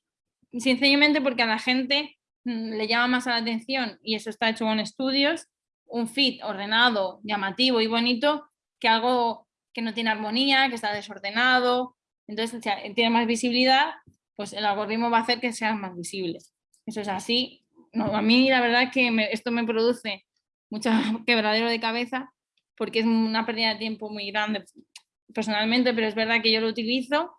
Sencillamente porque a la gente le llama más la atención, y eso está hecho con estudios, un feed ordenado, llamativo y bonito, que algo que no tiene armonía, que está desordenado, entonces tiene más visibilidad, pues el algoritmo va a hacer que sea más visible. Eso es así. A mí la verdad que esto me produce mucho quebradero de cabeza porque es una pérdida de tiempo muy grande personalmente, pero es verdad que yo lo utilizo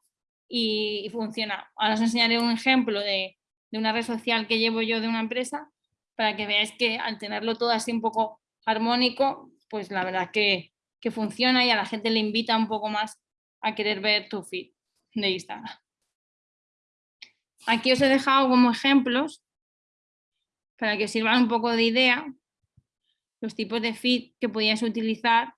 y, funciona. Ahora os enseñaré un ejemplo de, de, una red social que llevo yo de una empresa para que veáis que al tenerlo todo así un poco armónico, pues la verdad que, que funciona y a la gente le invita un poco más a querer ver tu feed de Instagram. Aquí os he dejado como ejemplos para que os sirvan un poco de idea los tipos de feed que podíais utilizar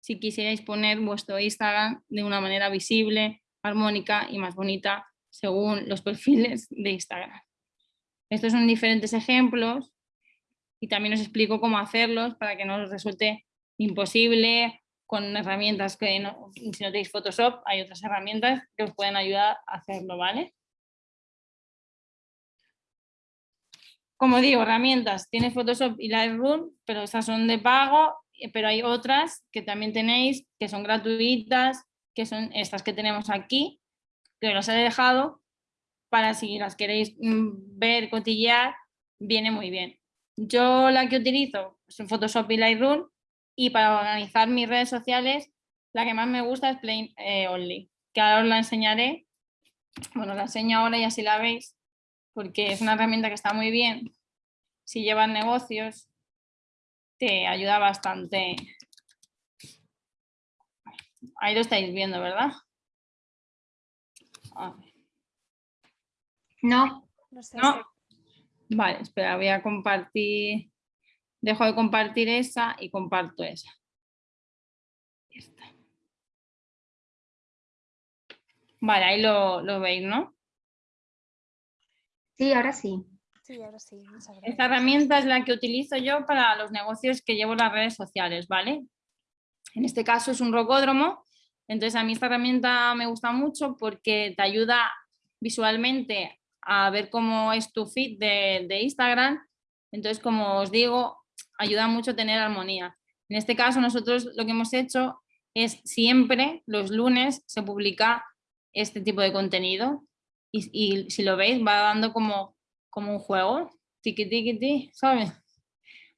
si quisierais poner vuestro Instagram de una manera visible, armónica y más bonita según los perfiles de Instagram. Estos son diferentes ejemplos y también os explico cómo hacerlos para que no os resulte imposible con herramientas que si no tenéis Photoshop hay otras herramientas que os pueden ayudar a hacerlo, ¿vale? como digo, herramientas, tienes Photoshop y Lightroom, pero esas son de pago, eh, pero hay otras que también tenéis que son gratuitas, que son estas que tenemos aquí, que os he dejado para si las queréis mm, ver, cotillear, viene muy bien. Yo la que utilizo es Photoshop y Lightroom y para organizar mis redes sociales la que más me gusta es Plain eh, Only, que ahora os la enseñaré. Bueno, la enseño ahora y así la veis porque es una herramienta que está muy bien. Si llevas negocios, te ayuda bastante. Ahí lo estáis viendo, ¿verdad? No. No, sé Vale, espera, voy a compartir. Dejo de compartir esa y comparto esa. Vale, ahí lo, lo veis, ¿no? Sí, ahora sí. Sí, ahora sí. Esta herramienta es la que utilizo yo para los negocios que llevo en las redes sociales, ¿vale? En este caso es un rocódromo, entonces a mí esta herramienta me gusta mucho porque te ayuda visualmente a ver cómo es tu feed de, Instagram, entonces como os digo, ayuda mucho a tener armonía. En este caso nosotros lo que hemos hecho es siempre los lunes se publica este tipo de contenido y, si lo veis va dando como, como un juego, tiki tiki tiki, ¿sabes?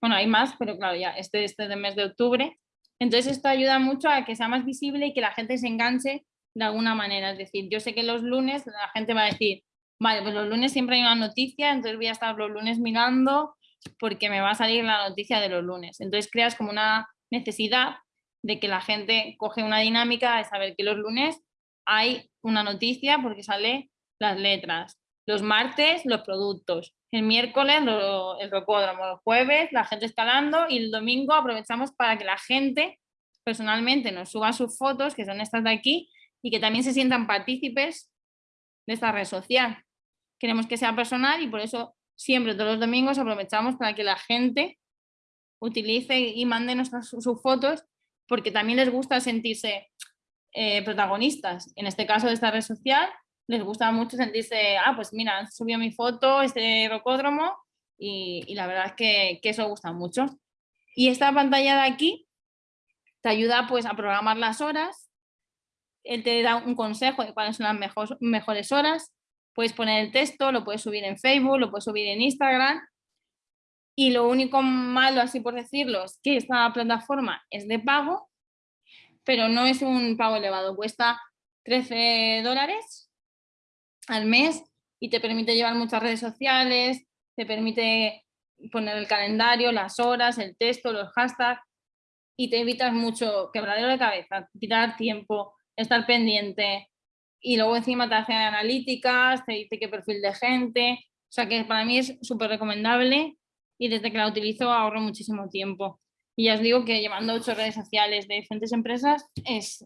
Bueno, hay más, pero claro, ya este, este de mes de octubre. Entonces esto ayuda mucho a que sea más visible y que la gente se enganche de alguna manera. Es decir, yo sé que los lunes la gente va a decir, vale, pues los lunes siempre hay una noticia, entonces voy a estar los lunes mirando porque me va a salir la noticia de los lunes. Entonces creas como una necesidad de que la gente coge una dinámica de saber que los lunes hay una noticia porque sale las letras. Los martes, los productos. El miércoles, el rocódromo. Los jueves, la gente escalando. Y el domingo aprovechamos para que la gente personalmente nos suba sus fotos, que son estas de aquí, y que también se sientan partícipes de esta red social. queremos que sea personal y por eso siempre todos los domingos aprovechamos para que la gente utilice y mande nuestras, sus fotos porque también les gusta sentirse eh, protagonistas. En este caso de esta red social, les gusta mucho sentirse, ah, pues mira, han subido mi foto, este rocódromo, y, la verdad es que, que, eso gusta mucho. Y esta pantalla de aquí te ayuda pues a programar las horas, él te da un consejo de cuáles son las mejores horas, puedes poner el texto, lo puedes subir en Facebook, lo puedes subir en Instagram, y lo único malo, así por decirlo, es que esta plataforma es de pago, pero no es un pago elevado, cuesta 13 dólares al mes y te permite llevar muchas redes sociales, te permite poner el calendario, las horas, el texto, los hashtags y te evitas mucho quebradero de cabeza, quitar tiempo, estar pendiente y luego encima te hace analíticas, te dice qué perfil de gente, o sea que para mí es súper recomendable y desde que la utilizo ahorro muchísimo tiempo. Y ya os digo que llevando ocho redes sociales de diferentes empresas es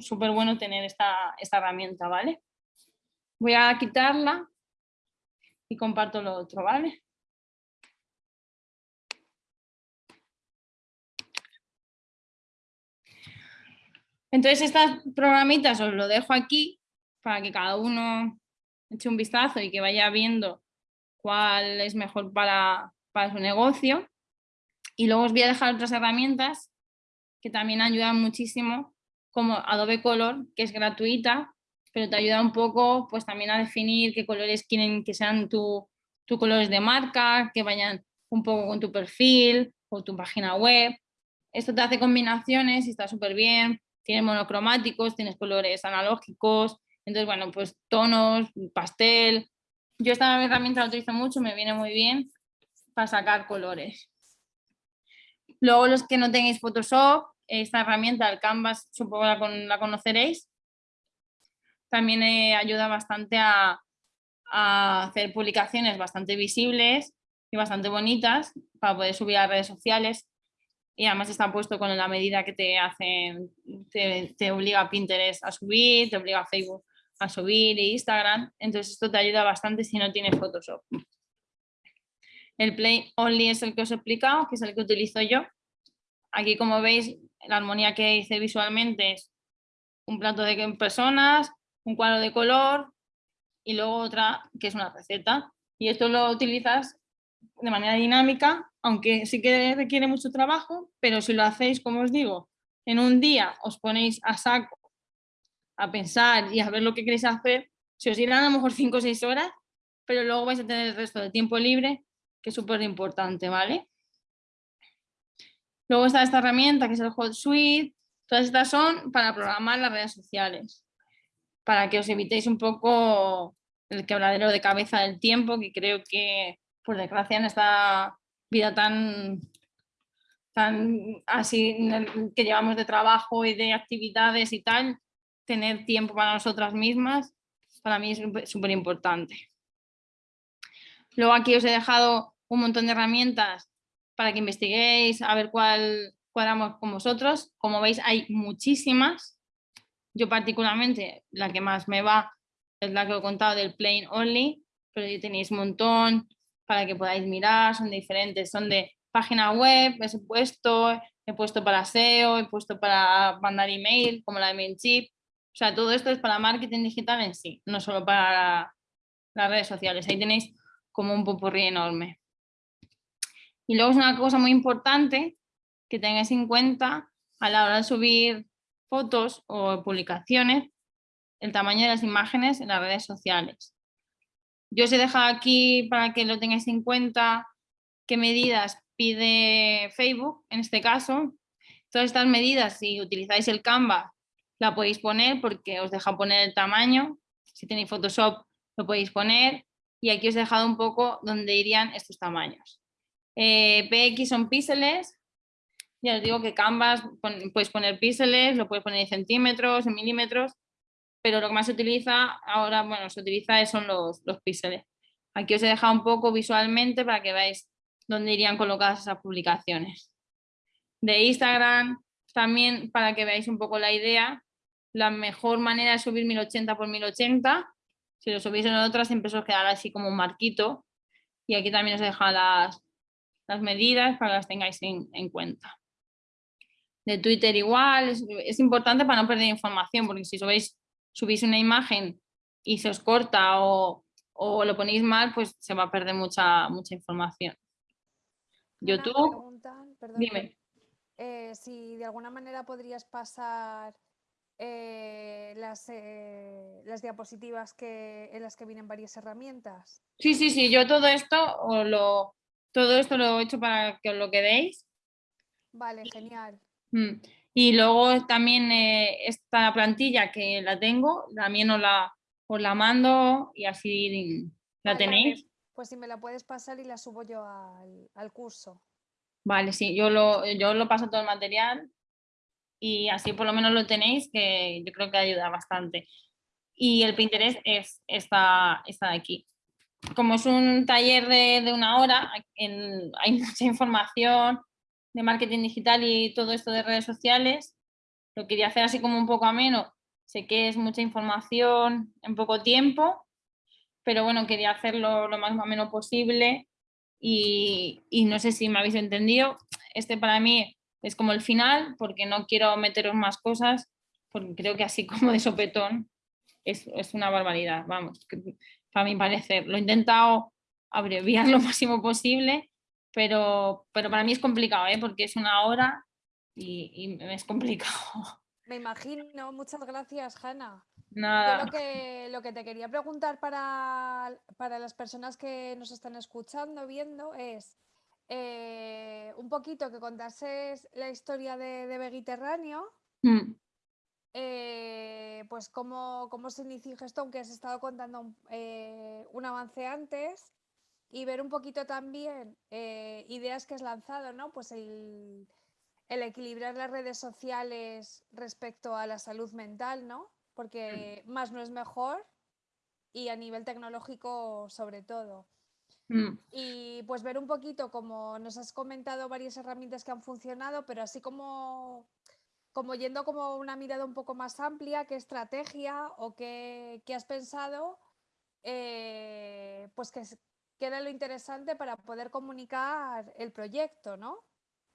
súper bueno tener esta, esta herramienta, ¿vale? Voy a quitarla y comparto lo otro, ¿vale? Entonces estas programitas os lo dejo aquí para que cada uno eche un vistazo y que vaya viendo cuál es mejor para, para su negocio. Y luego os voy a dejar otras herramientas que también ayudan muchísimo, como Adobe Color, que es gratuita, pero te ayuda un poco pues también a definir qué colores quieren que sean tus tu colores de marca, que vayan un poco con tu perfil o tu página web. Esto te hace combinaciones y está súper bien. Tienes monocromáticos, tienes colores analógicos, entonces bueno, pues tonos, pastel. Yo esta herramienta la utilizo mucho, me viene muy bien para sacar colores. Luego los que no tengáis Photoshop, esta herramienta, el Canvas, supongo la, la conoceréis. También eh, ayuda bastante a, hacer publicaciones bastante visibles y bastante bonitas para poder subir a redes sociales. Y además está puesto con la medida que te hacen, te, te obliga a Pinterest a subir, te obliga a Facebook a subir e Instagram. Entonces esto te ayuda bastante si no tienes Photoshop. El Play Only es el que os he explicado, que es el que utilizo yo. Aquí, como veis, la armonía que hice visualmente es un plato de personas, un cuadro de color y luego otra que es una receta. Y esto lo utilizas de manera dinámica, aunque sí que requiere mucho trabajo, pero si lo hacéis, como os digo, en un día os ponéis a saco a pensar y a ver lo que queréis hacer, se os irán a lo mejor 5 o 6 horas, pero luego vais a tener el resto de tiempo libre que es súper importante, ¿vale? Luego está esta herramienta que es el Hot Suite. Todas estas son para programar las redes sociales, para que os evitéis un poco el quebradero de cabeza del tiempo, que creo que, por desgracia, en esta vida tan, tan así que llevamos de trabajo y de actividades y tal, tener tiempo para nosotras mismas, para mí es súper importante. Luego aquí os he dejado un montón de herramientas para que investiguéis, a ver cuál cuadramos con vosotros. Como veis, hay muchísimas. Yo particularmente, la que más me va es la que he contado del Plain Only, pero ya tenéis un montón para que podáis mirar, son diferentes, son de página web, he puesto, he puesto para SEO, he puesto para mandar email, como la de MailChimp. O sea, todo esto es para marketing digital en sí, no solo para las redes sociales. Ahí tenéis como un popurrí enorme. Y luego es una cosa muy importante que tengáis en cuenta a la hora de subir fotos o publicaciones, el tamaño de las imágenes en las redes sociales. Yo os he dejado aquí para que lo tengáis en cuenta qué medidas pide Facebook, en este caso. Todas estas medidas, si utilizáis el Canva, la podéis poner porque os deja poner el tamaño. Si tenéis Photoshop, lo podéis poner. Y aquí os he dejado un poco donde irían estos tamaños. Eh, PX son píxeles, ya os digo que Canvas puedes poner píxeles, lo puedes poner en centímetros, en milímetros, pero lo que más se utiliza ahora, bueno, se utiliza son los, los píxeles. Aquí os he dejado un poco visualmente para que veáis dónde irían colocadas esas publicaciones. De Instagram, también para que veáis un poco la idea, la mejor manera de subir 1080 por 1080 Si lo subís en otra siempre os quedará así como un marquito y aquí también os deja las, las medidas para que las tengáis en, cuenta. De Twitter igual, es, importante para no perder información porque si subís, subís una imagen y se os corta o, o lo ponéis mal, pues se va a perder mucha, mucha información. YouTube, dime. Eh, si de alguna manera podrías pasar eh, las, eh, las, diapositivas que, en las que vienen varias herramientas. Sí, sí, sí, yo todo esto lo, todo esto lo he hecho para que os lo quedéis. Vale, genial. Mm. Y luego también esta plantilla que la tengo, también os la, os la mando y así la tenéis. Pues si me la puedes pasar y la subo yo al, curso. Vale, sí, yo lo, yo lo paso todo el material y así por lo menos lo tenéis, que yo creo que ayuda bastante. Y el Pinterest es esta, esta de aquí. Como es un taller de, una hora, hay mucha información de marketing digital y todo esto de redes sociales. Lo quería hacer así como un poco ameno. Sé que es mucha información en poco tiempo, pero bueno, quería hacerlo lo más o menos posible y, no sé si me habéis entendido. Este para mí es como el final porque no quiero meteros más cosas porque creo que así como de sopetón es, una barbaridad, vamos, para mi parecer. Lo he intentado abreviar lo máximo posible, pero, pero para mí es complicado, ¿eh? porque es una hora y, y es complicado. Me imagino, muchas gracias, Hanna. Nada. lo que, lo que te quería preguntar para, las personas que nos están escuchando, viendo, es eh, un poquito que contases la historia de, de Mediterráneo. Mm. Eh, pues cómo, cómo, se inició esto, aunque has estado contando eh, un avance antes, y ver un poquito también ideas que has lanzado, ¿no? Pues el, el equilibrar las redes sociales respecto a la salud mental, ¿no? porque más no es mejor y a nivel tecnológico sobre todo. Mm. Y pues ver un poquito, como nos has comentado, varias herramientas que han funcionado, pero así como, como yendo como una mirada un poco más amplia, qué estrategia o qué, has pensado, eh, pues que, que, era lo interesante para poder comunicar el proyecto, ¿no?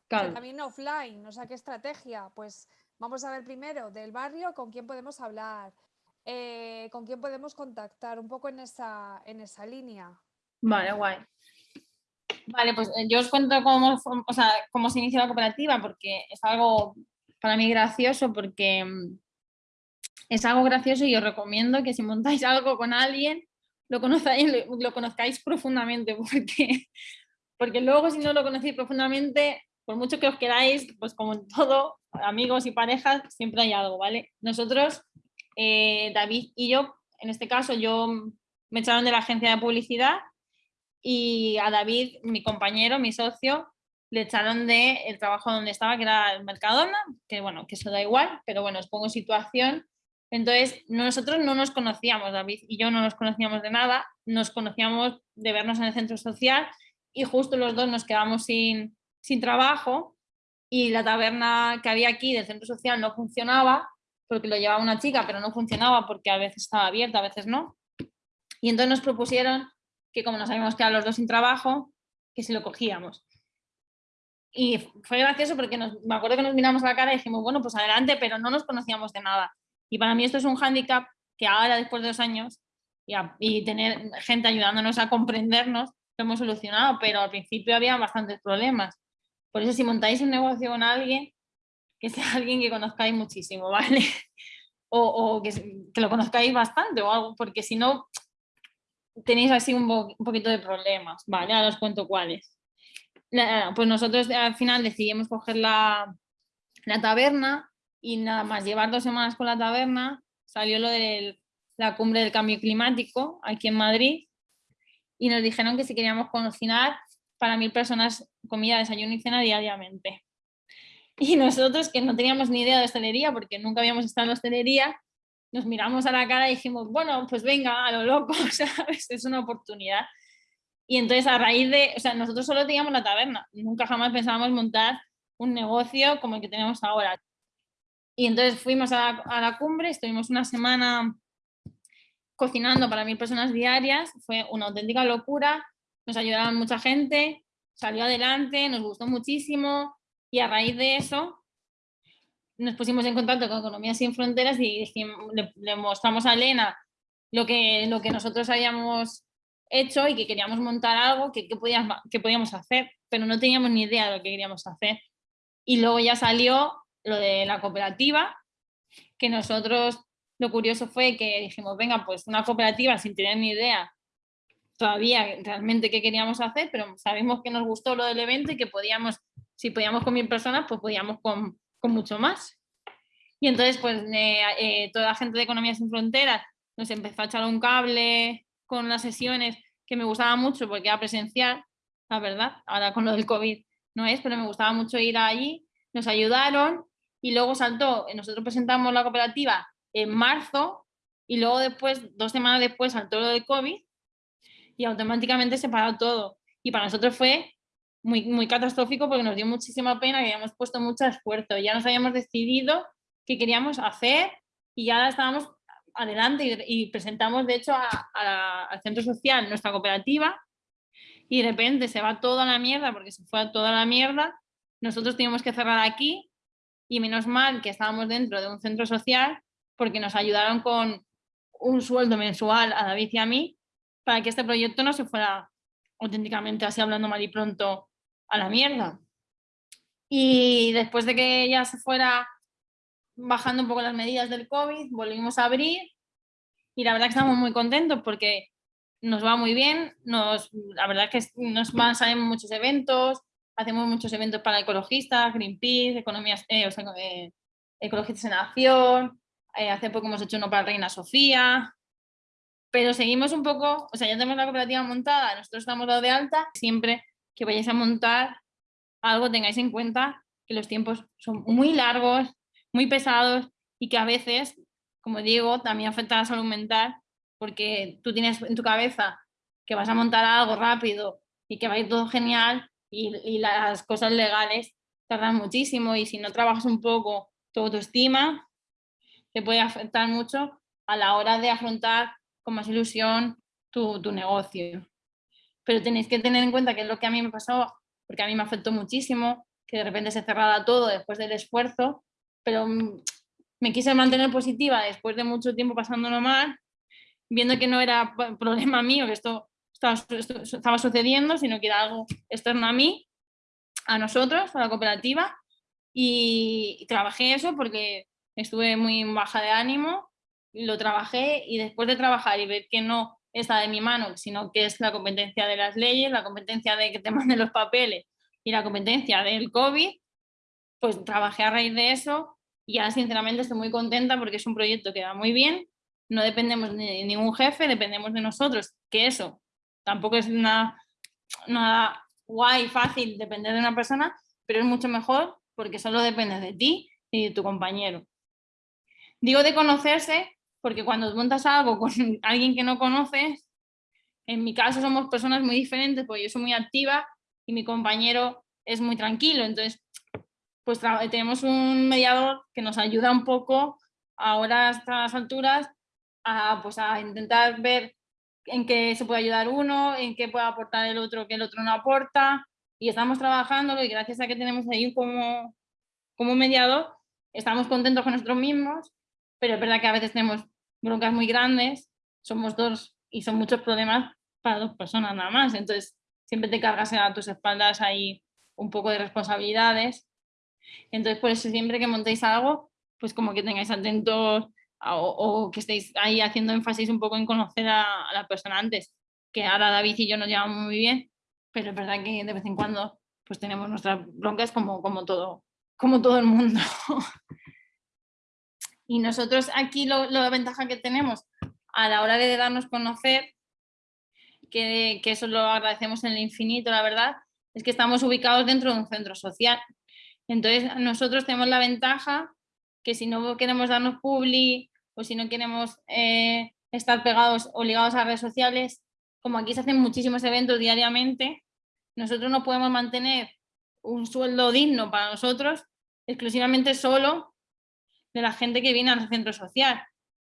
también offline, o sea, qué estrategia, pues Vamos a ver primero del barrio con quién podemos hablar, eh, con quién podemos contactar, un poco en esa, en esa línea. Vale, guay. Vale, pues eh, yo os cuento cómo, o sea, cómo se inició la cooperativa, porque es algo para mí gracioso, porque mm, es algo gracioso y os recomiendo que si montáis algo con alguien, lo conozcáis, lo conozcáis profundamente, porque, porque luego si no lo conocéis profundamente, por mucho que os queráis, pues como en todo, amigos y parejas, siempre hay algo, ¿vale? Nosotros, eh, David y yo, en este caso, yo me echaron de la agencia de publicidad y a David, mi compañero, mi socio, le echaron del el trabajo donde estaba, que era el Mercadona, que bueno, que eso da igual, pero bueno, os pongo situación. Entonces, nosotros no nos conocíamos, David y yo no nos conocíamos de nada, nos conocíamos de vernos en el centro social y justo los dos nos quedamos sin, sin trabajo y la taberna que había aquí del centro social no funcionaba porque lo llevaba una chica, pero no funcionaba porque a veces estaba abierta, a veces no. Y entonces nos propusieron que como nos habíamos quedado los dos sin trabajo, que si lo cogíamos. Y fue gracioso porque me acuerdo que nos miramos a la cara y dijimos, bueno, pues adelante, pero no nos conocíamos de nada. Y para mí esto es un hándicap que ahora, después de dos años, y, y tener gente ayudándonos a comprendernos, lo hemos solucionado, pero al principio había bastantes problemas. Por eso si montáis un negocio con alguien, que sea alguien que conozcáis muchísimo, ¿vale? O, que, lo conozcáis bastante o algo, porque si no tenéis así un, poquito de problemas, ¿vale? Ahora os cuento cuáles. pues nosotros al final decidimos coger la, la taberna y nada más llevar dos semanas con la taberna salió lo de la cumbre del cambio climático aquí en Madrid y nos dijeron que si queríamos cocinar para mil personas comida, desayuno y cena diariamente. Y nosotros que no teníamos ni idea de hostelería porque nunca habíamos estado en la hostelería, nos miramos a la cara y dijimos, bueno, pues venga, a lo loco, ¿sabes? Es una oportunidad. Y entonces a raíz de, o sea, nosotros solo teníamos la taberna, nunca jamás pensábamos montar un negocio como el que tenemos ahora. Y entonces fuimos a la, a la cumbre, estuvimos una semana cocinando para mil personas diarias, fue una auténtica locura, nos ayudaron mucha gente, salió adelante, nos gustó muchísimo y a raíz de eso nos pusimos en contacto con Economía Sin Fronteras y le, mostramos a Elena lo que, lo que nosotros habíamos hecho y que queríamos montar algo que, que, podíamos, que podíamos hacer, pero no teníamos ni idea de lo que queríamos hacer. Y luego ya salió lo de la cooperativa, que nosotros lo curioso fue que dijimos, venga, pues una cooperativa sin tener ni idea todavía realmente qué queríamos hacer, pero sabemos que nos gustó lo del evento y que podíamos, si podíamos con mil personas, pues podíamos con, con mucho más. Y entonces, pues eh, eh, toda la gente de Economía Sin Fronteras nos empezó a echar un cable con las sesiones que me gustaba mucho porque era presencial, la verdad, ahora con lo del COVID no es, pero me gustaba mucho ir allí, nos ayudaron y luego saltó, nosotros presentamos la cooperativa en marzo y luego después, dos semanas después saltó lo del COVID y automáticamente se paró todo. Y para nosotros fue muy, muy catastrófico porque nos dio muchísima pena, que habíamos puesto mucho esfuerzo, ya nos habíamos decidido qué queríamos hacer y ya estábamos adelante y, presentamos de hecho al centro social nuestra cooperativa y de repente se va toda la mierda porque se fue toda la mierda, nosotros teníamos que cerrar aquí y menos mal que estábamos dentro de un centro social porque nos ayudaron con un sueldo mensual a David y a mí para que este proyecto no se fuera auténticamente así hablando mal y pronto a la mierda. Y después de que ya se fuera bajando un poco las medidas del COVID, volvimos a abrir y la verdad que estamos muy contentos porque nos va muy bien, nos, la verdad que nos van, salen muchos eventos, hacemos muchos eventos para ecologistas, Greenpeace, economías, eh, eh, ecologistas en acción, eh, hace poco hemos hecho uno para Reina Sofía, pero seguimos un poco, o sea, ya tenemos la cooperativa montada, nosotros estamos dado de alta, siempre que vayáis a montar algo tengáis en cuenta que los tiempos son muy largos, muy pesados y que a veces, como digo, también afecta a la salud mental porque tú tienes en tu cabeza que vas a montar algo rápido y que va a ir todo genial y, las cosas legales tardan muchísimo y si no trabajas un poco tu autoestima te puede afectar mucho a la hora de afrontar con más ilusión tu, tu, negocio. Pero tenéis que tener en cuenta que es lo que a mí me pasó, porque a mí me afectó muchísimo, que de repente se cerrara todo después del esfuerzo, pero mm, me quise mantener positiva después de mucho tiempo pasándolo mal, viendo que no era problema mío, que esto estaba, sucediendo, sino que era algo externo a mí, a nosotros, a la cooperativa, y trabajé eso porque estuve muy baja de ánimo lo trabajé y después de trabajar y ver que no está de mi mano, sino que es la competencia de las leyes, la competencia de que te manden los papeles y la competencia del COVID, pues trabajé a raíz de eso. Y ahora sinceramente estoy muy contenta porque es un proyecto que va muy bien, no dependemos de ningún jefe, dependemos de nosotros, que eso tampoco es nada, nada guay, fácil depender de una persona, pero es mucho mejor porque solo depende de ti y de tu compañero. Digo de conocerse porque cuando montas algo con alguien que no conoces, en mi caso somos personas muy diferentes, porque yo soy muy activa y mi compañero es muy tranquilo, entonces pues tenemos un mediador que nos ayuda un poco ahora a estas alturas a, pues, a intentar ver en qué se puede ayudar uno, en qué puede aportar el otro que el otro no aporta. Y estamos trabajando y gracias a que tenemos ahí como, como mediador estamos contentos con nosotros mismos. Pero es verdad que a veces tenemos broncas muy grandes, somos dos y son muchos problemas para dos personas nada más, entonces siempre te cargas a tus espaldas ahí un poco de responsabilidades, entonces por eso siempre que montéis algo, pues como que tengáis atentos o, que estéis ahí haciendo énfasis un poco en conocer a, la persona antes, que ahora David y yo nos llevamos muy bien, pero es verdad que de vez en cuando pues tenemos nuestras broncas como, como, todo, como todo el mundo. Y nosotros aquí lo, la ventaja que tenemos a la hora de darnos conocer, que, que eso lo agradecemos en el infinito, la verdad, es que estamos ubicados dentro de un centro social. Entonces nosotros tenemos la ventaja que si no queremos darnos publi o si no queremos eh, estar pegados o ligados a redes sociales, como aquí se hacen muchísimos eventos diariamente, nosotros no podemos mantener un sueldo digno para nosotros exclusivamente solo de la gente que viene al centro social.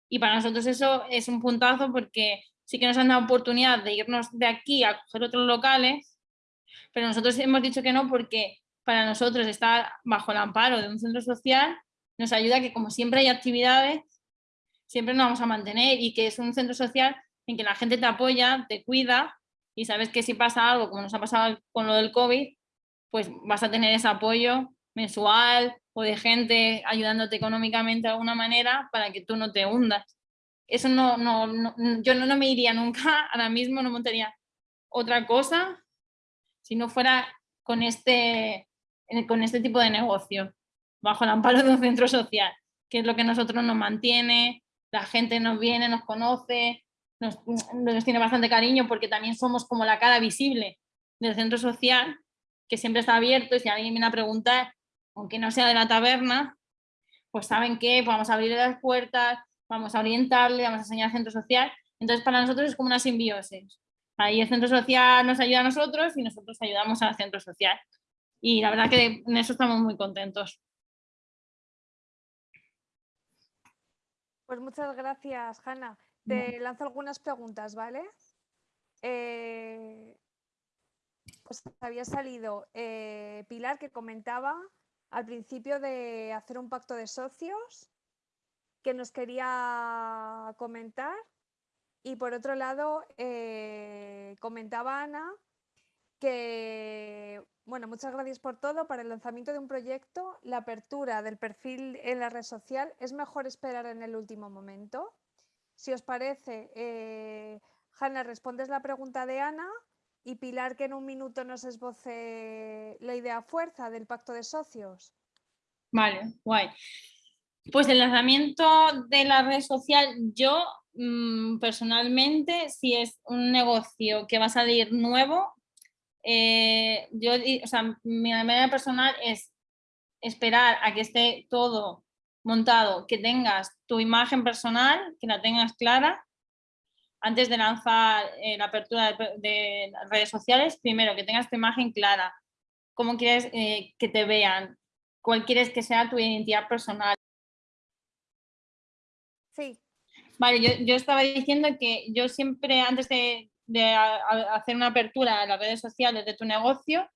Y para nosotros eso es un puntazo porque sí que nos han dado oportunidad de irnos de aquí a coger otros locales, pero nosotros hemos dicho que no porque para nosotros estar bajo el amparo de un centro social nos ayuda que como siempre hay actividades, siempre nos vamos a mantener y que es un centro social en que la gente te apoya, te cuida y sabes que si pasa algo, como nos ha pasado con lo del COVID, pues vas a tener ese apoyo mensual o de gente ayudándote económicamente de alguna manera para que tú no te hundas. Eso no, no, no yo no, no, me iría nunca, ahora mismo no montaría otra cosa si no fuera con este, con este tipo de negocio, bajo el amparo de un centro social, que es lo que nosotros nos mantiene, la gente nos viene, nos conoce, nos, nos tiene bastante cariño porque también somos como la cara visible del centro social, que siempre está abierto y si alguien viene a preguntar, aunque no sea de la taberna, pues saben que vamos a abrirle las puertas, vamos a orientarle, vamos a enseñar al centro social. Entonces para nosotros es como una simbiosis. Ahí el centro social nos ayuda a nosotros y nosotros ayudamos al centro social. Y la verdad que en eso estamos muy contentos. Pues muchas gracias, Hanna. Te lanzo algunas preguntas, ¿vale? Eh, pues había salido eh, Pilar que comentaba al principio de hacer un pacto de socios que nos quería comentar y por otro lado eh, comentaba Ana que, bueno, muchas gracias por todo. Para el lanzamiento de un proyecto, la apertura del perfil en la red social es mejor esperar en el último momento. Si os parece, eh, Hanna, respondes la pregunta de Ana y Pilar que en un minuto nos esboce la idea fuerza del pacto de socios. Vale, guay. Pues el lanzamiento de la red social, yo mm, personalmente, si es un negocio que va a salir nuevo, eh, yo, o sea, mi manera personal es esperar a que esté todo montado, que tengas tu imagen personal, que la tengas clara, antes de lanzar eh, la apertura de, redes sociales, primero que tengas tu imagen clara, cómo quieres eh, que te vean, cuál quieres que sea tu identidad personal. Sí. Vale, yo, yo estaba diciendo que yo siempre antes de, de hacer una apertura a las redes sociales de tu negocio,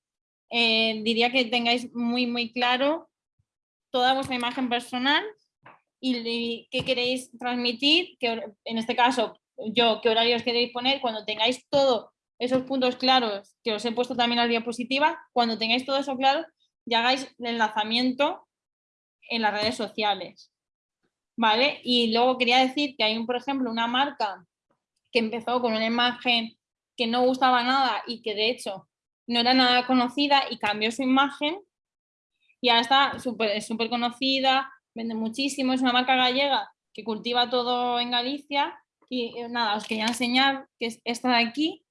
eh, diría que tengáis muy, muy claro toda vuestra imagen personal y, qué queréis transmitir, que en este caso yo, qué horarios queréis poner, cuando tengáis todos esos puntos claros, que os he puesto también la diapositiva, cuando tengáis todo eso claro, ya hagáis el enlazamiento en las redes sociales. ¿Vale? Y luego quería decir que hay, un, por ejemplo, una marca que empezó con una imagen que no gustaba nada y que de hecho no era nada conocida y cambió su imagen y ahora está súper súper conocida, vende muchísimo, es una marca gallega que cultiva todo en Galicia y eh, nada, os quería enseñar que es esta de aquí,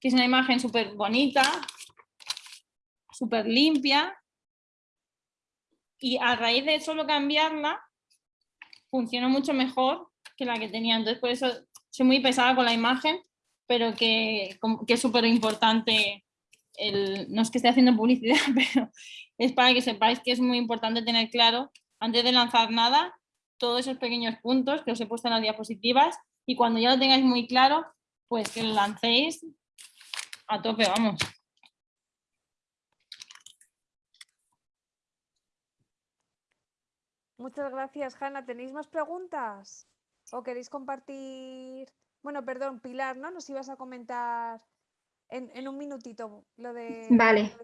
que es una imagen súper bonita, súper limpia y a raíz de solo cambiarla funciona mucho mejor que la que tenía, entonces por eso soy muy pesada con la imagen, pero que, que es súper importante, no es que esté haciendo publicidad, pero es para que sepáis que es muy importante tener claro, antes de lanzar nada, todos esos pequeños puntos que os he puesto en las diapositivas y cuando ya lo tengáis muy claro, pues que lo lancéis a tope, vamos. Muchas gracias, Hanna. ¿Tenéis más preguntas? ¿O queréis compartir? Bueno, perdón, Pilar, ¿no? Nos ibas a comentar en, un minutito lo de,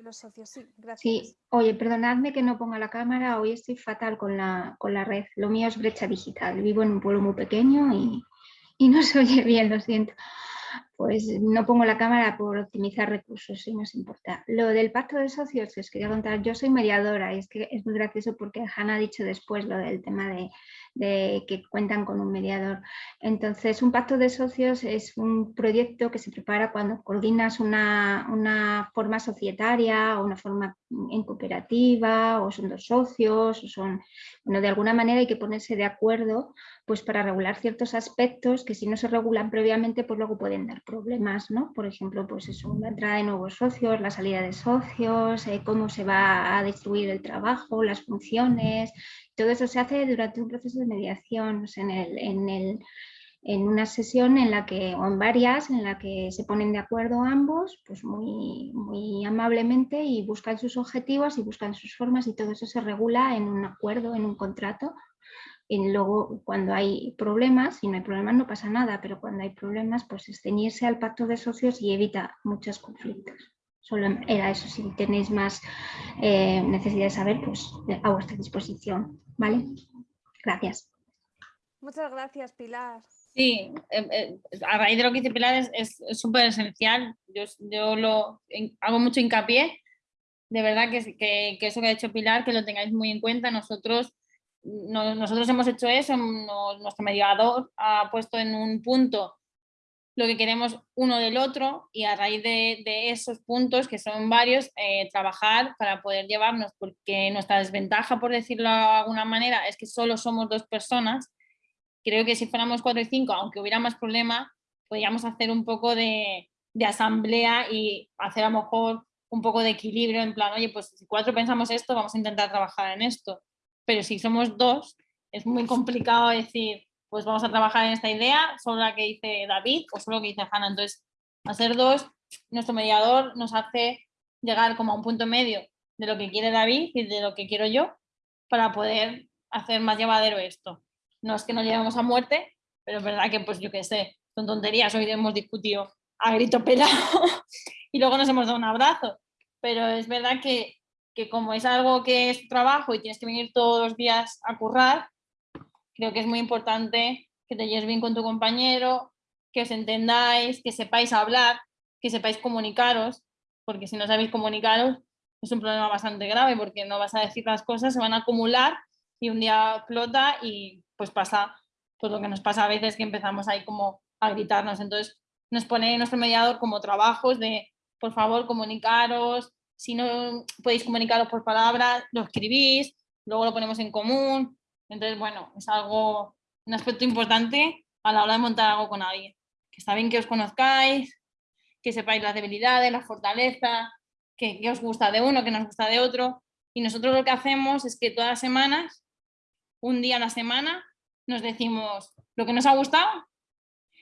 los socios. Sí, gracias. Sí, oye, perdonadme que no ponga la cámara, hoy estoy fatal con la, con la red. Lo mío es brecha digital. Vivo en un pueblo muy pequeño y, y no se oye bien, lo siento pues no pongo la cámara por optimizar recursos, si nos importa. Lo del pacto de socios, os quería contar, yo soy mediadora y es que es muy gracioso porque Hanna ha dicho después lo del tema de, que cuentan con un mediador. Entonces, un pacto de socios es un proyecto que se prepara cuando coordinas una, una forma societaria o una forma en cooperativa o son dos socios o son, bueno, de alguna manera hay que ponerse de acuerdo pues para regular ciertos aspectos que si no se regulan previamente, pues luego pueden dar problemas, ¿no? Por ejemplo, pues eso, la entrada de nuevos socios, la salida de socios, eh, cómo se va a distribuir el trabajo, las funciones, todo eso se hace durante un proceso de mediación, en una sesión en la que, o en varias, en la que se ponen de acuerdo ambos, pues muy, muy amablemente y buscan sus objetivos y buscan sus formas y todo eso se regula en un acuerdo, en un contrato. Y luego cuando hay problemas, si no hay problemas no pasa nada, pero cuando hay problemas pues ceñirse al pacto de socios y evita muchos conflictos. Solo era eso, si tenéis más eh, necesidad de saber, pues a vuestra disposición. ¿Vale? Gracias. Muchas gracias, Pilar. Sí, eh, eh, a raíz de lo que dice Pilar es súper esencial. Yo, yo lo hago mucho hincapié. De verdad que, que, que, eso que ha hecho Pilar, que lo tengáis muy en cuenta. Nosotros, nosotros hemos hecho eso, nuestro mediador ha puesto en un punto lo que queremos uno del otro y a raíz de, de esos puntos, que son varios, eh, trabajar para poder llevarnos, porque nuestra desventaja, por decirlo de alguna manera, es que solo somos dos personas creo que si fuéramos cuatro y cinco, aunque hubiera más problema, podríamos hacer un poco de, asamblea y hacer a lo mejor un poco de equilibrio en plan, oye, pues si cuatro pensamos esto, vamos a intentar trabajar en esto. Pero si somos dos, es muy complicado decir, pues vamos a trabajar en esta idea, solo la que dice David o solo la que dice Hanna. Entonces, a ser dos, nuestro mediador nos hace llegar como a un punto medio de lo que quiere David y de lo que quiero yo para poder hacer más llevadero esto no es que no lleguemos a muerte, pero es verdad que, pues yo qué sé, son tonterías, hoy hemos discutido a grito pelado y luego nos hemos dado un abrazo, pero es verdad que, que como es algo que es trabajo y tienes que venir todos los días a currar, creo que es muy importante que te lleves bien con tu compañero, que os entendáis, que sepáis hablar, que sepáis comunicaros, porque si no sabéis comunicaros es un problema bastante grave porque no vas a decir las cosas, se van a acumular y un día explota y pues pasa pues lo que nos pasa a veces que empezamos ahí como a gritarnos. Entonces nos pone nuestro mediador como trabajos de, por favor, comunicaros, si no podéis comunicaros por palabras, lo escribís, luego lo ponemos en común. Entonces, bueno, es algo, un aspecto importante a la hora de montar algo con alguien. Que está bien que os conozcáis, que sepáis las debilidades, las fortalezas, que, que os gusta de uno, que nos gusta de otro. Y nosotros lo que hacemos es que todas las semanas, un día a la semana, nos decimos lo que nos ha gustado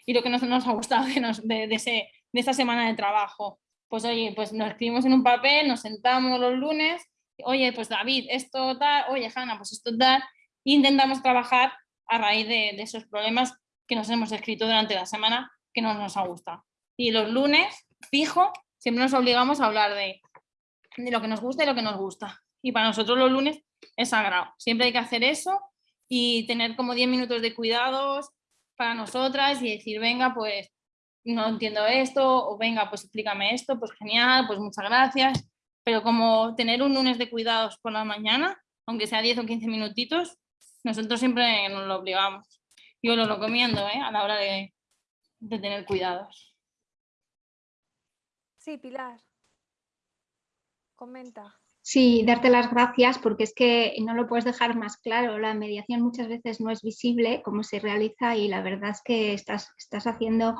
y lo que no nos ha gustado de, de, ese, de esa semana de trabajo. Pues oye, pues nos escribimos en un papel, nos sentamos los lunes, oye, pues David, esto tal, oye, Hanna, pues esto tal, intentamos trabajar a raíz de, esos problemas que nos hemos escrito durante la semana que no nos ha gustado. Y los lunes, fijo, siempre nos obligamos a hablar de, de lo que nos gusta y lo que nos gusta. Y para nosotros los lunes es sagrado. Siempre hay que hacer eso y tener como 10 minutos de cuidados para nosotras y decir, venga, pues no entiendo esto, o venga, pues explícame esto, pues genial, pues muchas gracias. Pero como tener un lunes de cuidados por la mañana, aunque sea 10 o 15 minutitos, nosotros siempre nos lo obligamos. Yo lo recomiendo ¿eh? a la hora de, de tener cuidados. Sí, Pilar. Comenta. Sí, darte las gracias porque es que no lo puedes dejar más claro. La mediación muchas veces no es visible cómo se realiza y la verdad es que estás, estás haciendo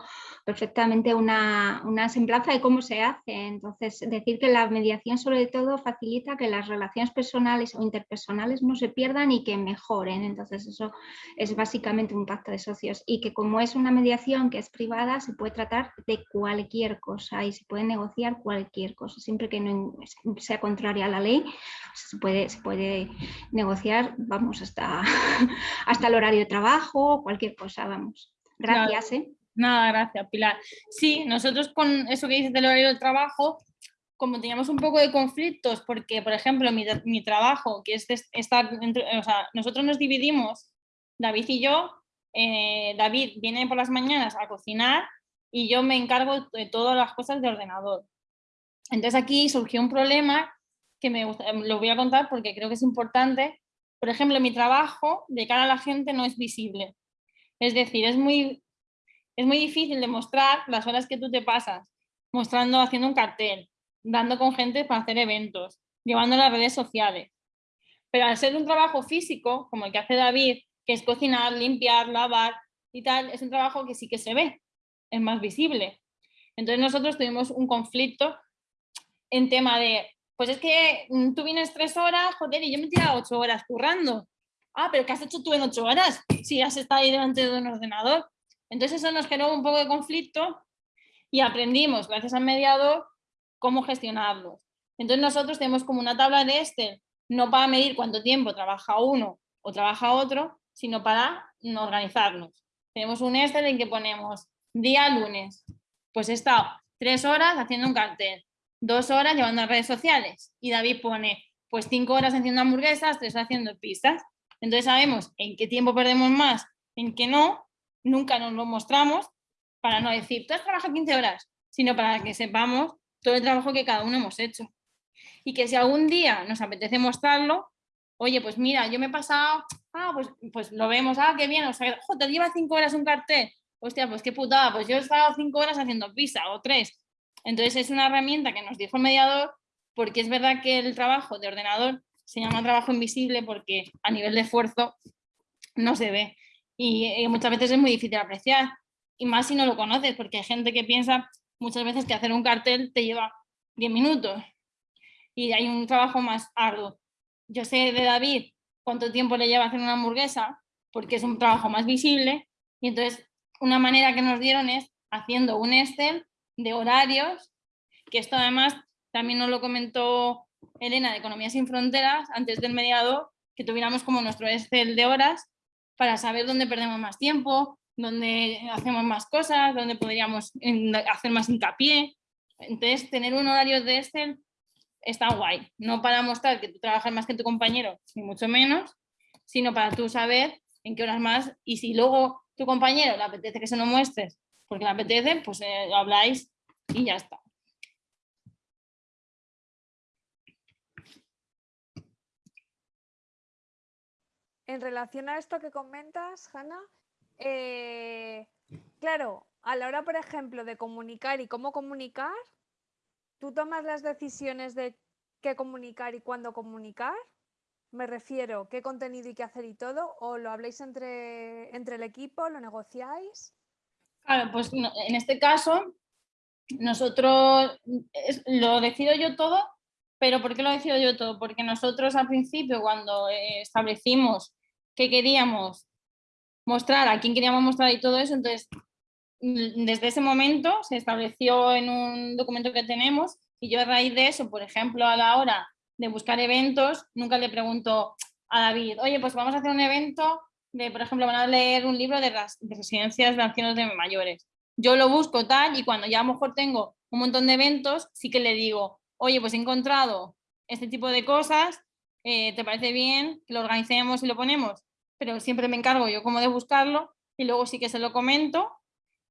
perfectamente una, una, semblanza de cómo se hace. Entonces, decir que la mediación sobre todo facilita que las relaciones personales o interpersonales no se pierdan y que mejoren. Entonces, eso es básicamente un pacto de socios y que como es una mediación que es privada, se puede tratar de cualquier cosa y se puede negociar cualquier cosa, siempre que no sea contraria la ley, se puede, se puede negociar, vamos, hasta, hasta el horario de trabajo, cualquier cosa, vamos. Gracias. ¿eh? Nada, gracias, Pilar. Sí, nosotros con eso que dices del horario de trabajo, como teníamos un poco de conflictos, porque, por ejemplo, mi, mi trabajo, que es estar, o sea, nosotros nos dividimos, David y yo, eh, David viene por las mañanas a cocinar y yo me encargo de todas las cosas de ordenador. Entonces aquí surgió un problema que me gusta, lo voy a contar porque creo que es importante. Por ejemplo, mi trabajo de cara a la gente no es visible. Es decir, es muy, es muy difícil demostrar las horas que tú te pasas mostrando, haciendo un cartel, dando con gente para hacer eventos, llevando las redes sociales. Pero al ser un trabajo físico, como el que hace David, que es cocinar, limpiar, lavar y tal, es un trabajo que sí que se ve, es más visible. Entonces nosotros tuvimos un conflicto en tema de, pues es que mm, tú vienes tres horas, joder, y yo me he tirado ocho horas currando. Ah, pero ¿qué has hecho tú en ocho horas? Si has estado ahí delante de un ordenador. Entonces eso nos generó un poco de conflicto y aprendimos, gracias al mediador, cómo gestionarlo. Entonces nosotros tenemos como una tabla de Excel, no para medir cuánto tiempo trabaja uno o trabaja otro, sino para organizarnos. Tenemos un Excel en que ponemos día lunes, pues he estado tres horas haciendo un cartel, dos horas llevando a redes sociales y David pone pues cinco horas haciendo hamburguesas, tres haciendo pistas. Entonces sabemos en qué tiempo perdemos más, en qué no, nunca nos lo mostramos para no decir, tú has trabajado 15 horas, sino para que sepamos todo el trabajo que cada uno hemos hecho. Y que si algún día nos apetece mostrarlo, oye, pues mira, yo me he pasado, ah, pues, pues lo vemos, ah, qué bien, o sea, te lleva cinco horas un cartel, hostia, pues qué putada, pues yo he estado cinco horas haciendo pizza o tres. Entonces es una herramienta que nos dijo el mediador, porque es verdad que el trabajo de ordenador se llama trabajo invisible porque a nivel de esfuerzo no se ve y, y muchas veces es muy difícil apreciar y más si no lo conoces, porque hay gente que piensa muchas veces que hacer un cartel te lleva 10 minutos y hay un trabajo más arduo. Yo sé de David cuánto tiempo le lleva hacer una hamburguesa, porque es un trabajo más visible, y entonces una manera que nos dieron es haciendo un Excel de horarios, que esto además también nos lo comentó Elena de Economía Sin Fronteras, antes del mediador, que tuviéramos como nuestro Excel de horas para saber dónde perdemos más tiempo, donde hacemos más cosas, donde podríamos hacer más hincapié. Entonces, tener un horario de Excel está guay, no para mostrar que tú trabajas más que tu compañero, ni mucho menos, sino para tú saber en qué horas más y si luego tu compañero le apetece que se lo muestres porque le apetece, pues eh, habláis y ya está. En relación a esto que comentas, Hanna, eh, claro, a la hora, por ejemplo, de comunicar y cómo comunicar, ¿tú tomas las decisiones de qué comunicar y cuándo comunicar? Me refiero, qué contenido y qué hacer y todo, o lo habléis entre, entre el equipo, lo negociáis. Claro, pues en este caso, nosotros lo decido yo todo, pero ¿por qué lo decido yo todo? Porque nosotros al principio, cuando eh, establecimos que queríamos mostrar a quién queríamos mostrar y todo eso, entonces mm, desde ese momento se estableció en un documento que tenemos y yo a raíz de eso, por ejemplo, a la hora de buscar eventos, nunca le pregunto a David, oye, pues vamos a hacer un evento de, por ejemplo, van a leer un libro de, residencias de ancianos de mayores. Yo lo busco tal y cuando ya a lo mejor tengo un montón de eventos, sí que le digo, oye, pues he encontrado este tipo de cosas, eh, ¿te parece bien que lo organicemos y lo ponemos? pero siempre me encargo yo como de buscarlo y luego sí que se lo comento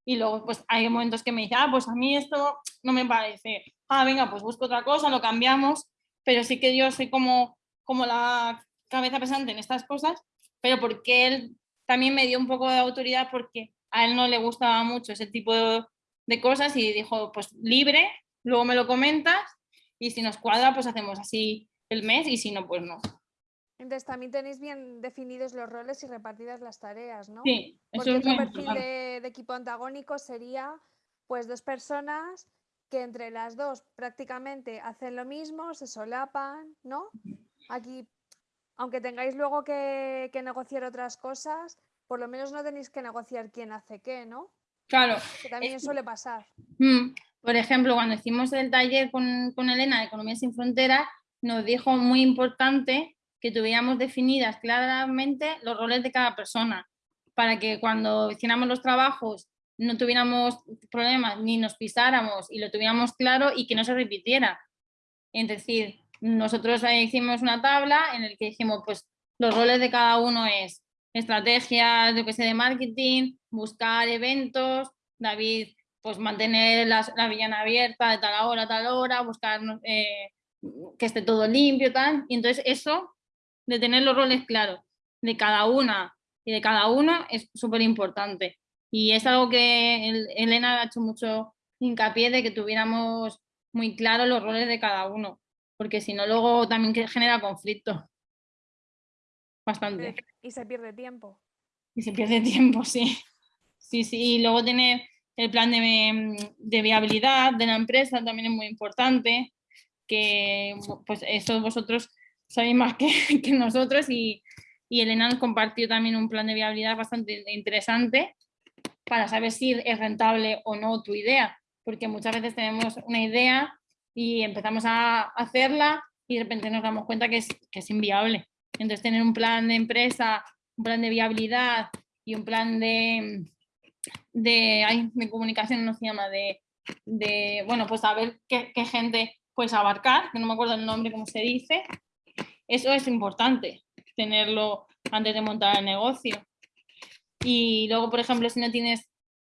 y luego pues hay momentos que me dice, ah, pues a mí esto no me parece, ah, venga, pues busco otra cosa, lo cambiamos, pero sí que yo soy como, como la cabeza pesante en estas cosas, pero porque él también me dio un poco de autoridad porque a él no le gustaba mucho ese tipo de, de cosas y dijo, pues libre, luego me lo comentas y si nos cuadra, pues hacemos así el mes y si no, pues no. Entonces también tenéis bien definidos los roles y repartidas las tareas, ¿no? Sí, Porque otro perfil de, equipo antagónico sería pues dos personas que entre las dos prácticamente hacen lo mismo, se solapan, ¿no? Aquí, aunque tengáis luego que, negociar otras cosas, por lo menos no tenéis que negociar quién hace qué, ¿no? Claro. Que también suele pasar. Mm, por ejemplo, cuando hicimos el taller con, con Elena de Economía sin Fronteras, nos dijo muy importante que tuviéramos definidas claramente los roles de cada persona, para que cuando hiciéramos los trabajos no tuviéramos problemas ni nos pisáramos y lo tuviéramos claro y que no se repitiera. Es decir, nosotros hicimos una tabla en la que dijimos, pues los roles de cada uno es estrategias de, que sé, de marketing, buscar eventos, David, pues mantener la, la villana abierta de tal hora tal hora, buscar eh, que esté todo limpio, tal. Y entonces eso de tener los roles claros de cada una y de cada uno es súper importante. Y es algo que Elena ha hecho mucho hincapié de que tuviéramos muy claros los roles de cada uno, porque si no luego también genera conflicto. bastante. Y se pierde tiempo. Y se pierde tiempo, sí. Sí, sí, y luego tiene el plan de, de viabilidad de la empresa, también es muy importante, que pues eso vosotros sabéis más que, que nosotros y, y Elena nos compartió también un plan de viabilidad bastante interesante para saber si es rentable o no tu idea, porque muchas veces tenemos una idea y empezamos a hacerla y de repente nos damos cuenta que es, que es inviable. Entonces tener un plan de empresa, un plan de viabilidad y un plan de, de, de comunicación, no se llama, de, de bueno, pues saber qué, qué gente puedes abarcar, que no me acuerdo el nombre, cómo se dice, eso es importante, tenerlo antes de montar el negocio. Y luego, por ejemplo, si no tienes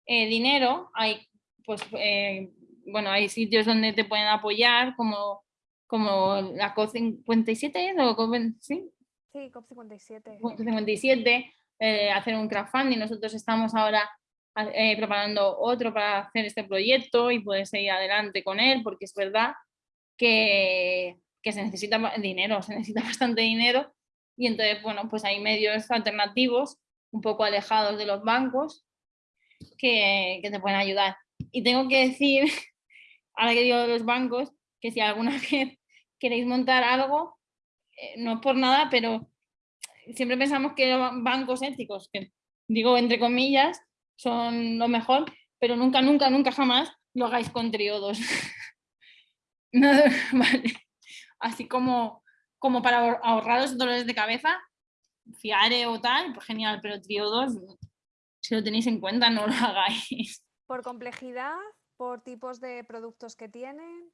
eh, dinero, hay, pues, eh, bueno, hay sitios donde te pueden apoyar, como, como la COP57, ¿o ¿sí? Sí, COP57. COP57, eh, hacer un crowdfunding. Nosotros estamos ahora preparando otro para hacer este proyecto y poder seguir adelante con él, porque es verdad que, que se necesita dinero, se necesita bastante dinero y entonces, bueno, pues hay medios alternativos un poco alejados de los bancos que, te pueden ayudar. Y tengo que decir, ahora que digo de los bancos, que si alguna vez queréis montar algo, eh, no es por nada, pero siempre pensamos que los bancos éticos, que digo entre comillas, son lo mejor, pero nunca, nunca, nunca jamás lo hagáis con triodos. Así como como para ahorraros dolores de cabeza, fiare o tal, pues genial, pero triodos, si lo tenéis en cuenta, no lo hagáis. ¿Por complejidad? ¿Por tipos de productos que tienen?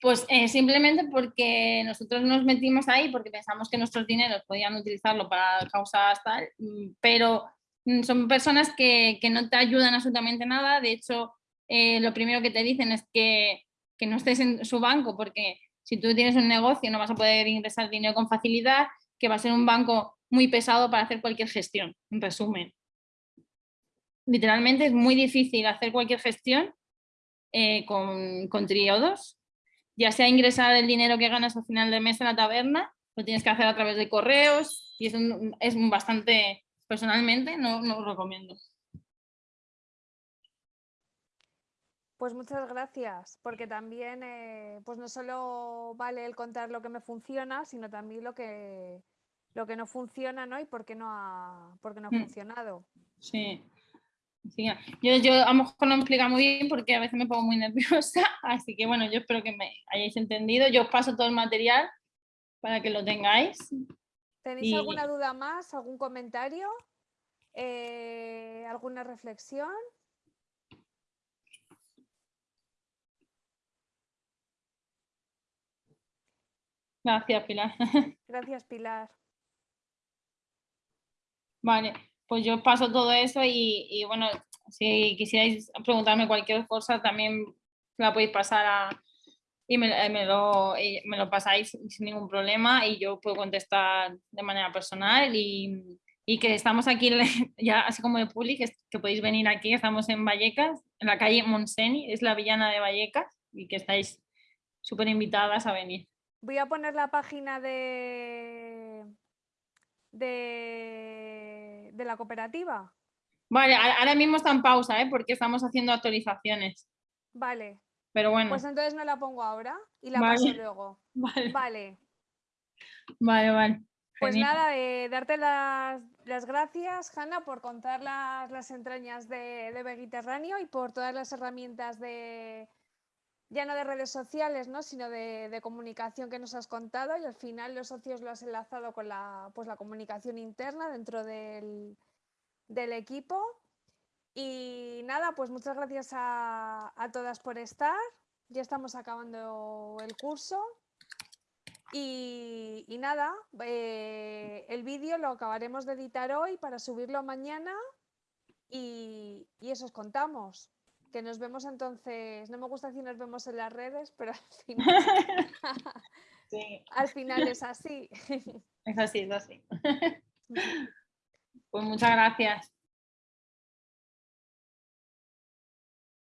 Pues eh, simplemente porque nosotros nos metimos ahí porque pensamos que nuestros dineros podían utilizarlo para causas tal, mm, pero mm, son personas que, que no te ayudan absolutamente nada. De hecho, eh, lo primero que te dicen es que, que no estés en su banco porque si tú tienes un negocio no vas a poder ingresar dinero con facilidad, que va a ser un banco muy pesado para hacer cualquier gestión, en resumen. Literalmente es muy difícil hacer cualquier gestión eh, con, con triodos, ya sea ingresar el dinero que ganas al final del mes en la taberna, lo tienes que hacer a través de correos y es, es bastante, personalmente no, no lo recomiendo. Pues muchas gracias, porque también eh, pues no solo vale el contar lo que me funciona, sino también lo que, lo que no funciona ¿no? y por qué no ha, por no ha mm. funcionado. Sí. Yo, yo a lo mejor no me explica muy bien porque a veces me pongo muy nerviosa, así que bueno, yo espero que me hayáis entendido. Yo os paso todo el material para que lo tengáis. ¿Tenéis alguna duda más, algún comentario, eh, alguna reflexión? Gracias, Pilar. Gracias, Pilar. Vale, pues yo paso todo eso y, bueno, si quisierais preguntarme cualquier cosa también la podéis pasar a, y me, lo, me, lo, pasáis sin ningún problema y yo puedo contestar de manera personal y, que estamos aquí ya así como de Publi, que, podéis venir aquí, estamos en Vallecas, en la calle Monseni, es la villana de Vallecas y que estáis súper invitadas a venir. Voy a poner la página de, de, la cooperativa. Vale, ahora mismo está en pausa, ¿eh? porque estamos haciendo actualizaciones. Vale. Pero bueno. Pues entonces no la pongo ahora y la paso luego. Vale. Vale. Vale, vale. Pues nada, eh, darte las, gracias, Hanna, por contar las, entrañas de, de Mediterráneo y por todas las herramientas de, ya no de redes sociales, ¿no? sino de, comunicación que nos has contado y al final los socios lo has enlazado con la, pues, la comunicación interna dentro del, equipo. Y nada, pues muchas gracias a, todas por estar. Ya estamos acabando el curso. Y, nada, eh, el vídeo lo acabaremos de editar hoy para subirlo mañana y, y eso os contamos que nos vemos entonces, no me gusta decir nos vemos en las redes, pero al final, al final es así. Es así, es así. Pues muchas gracias.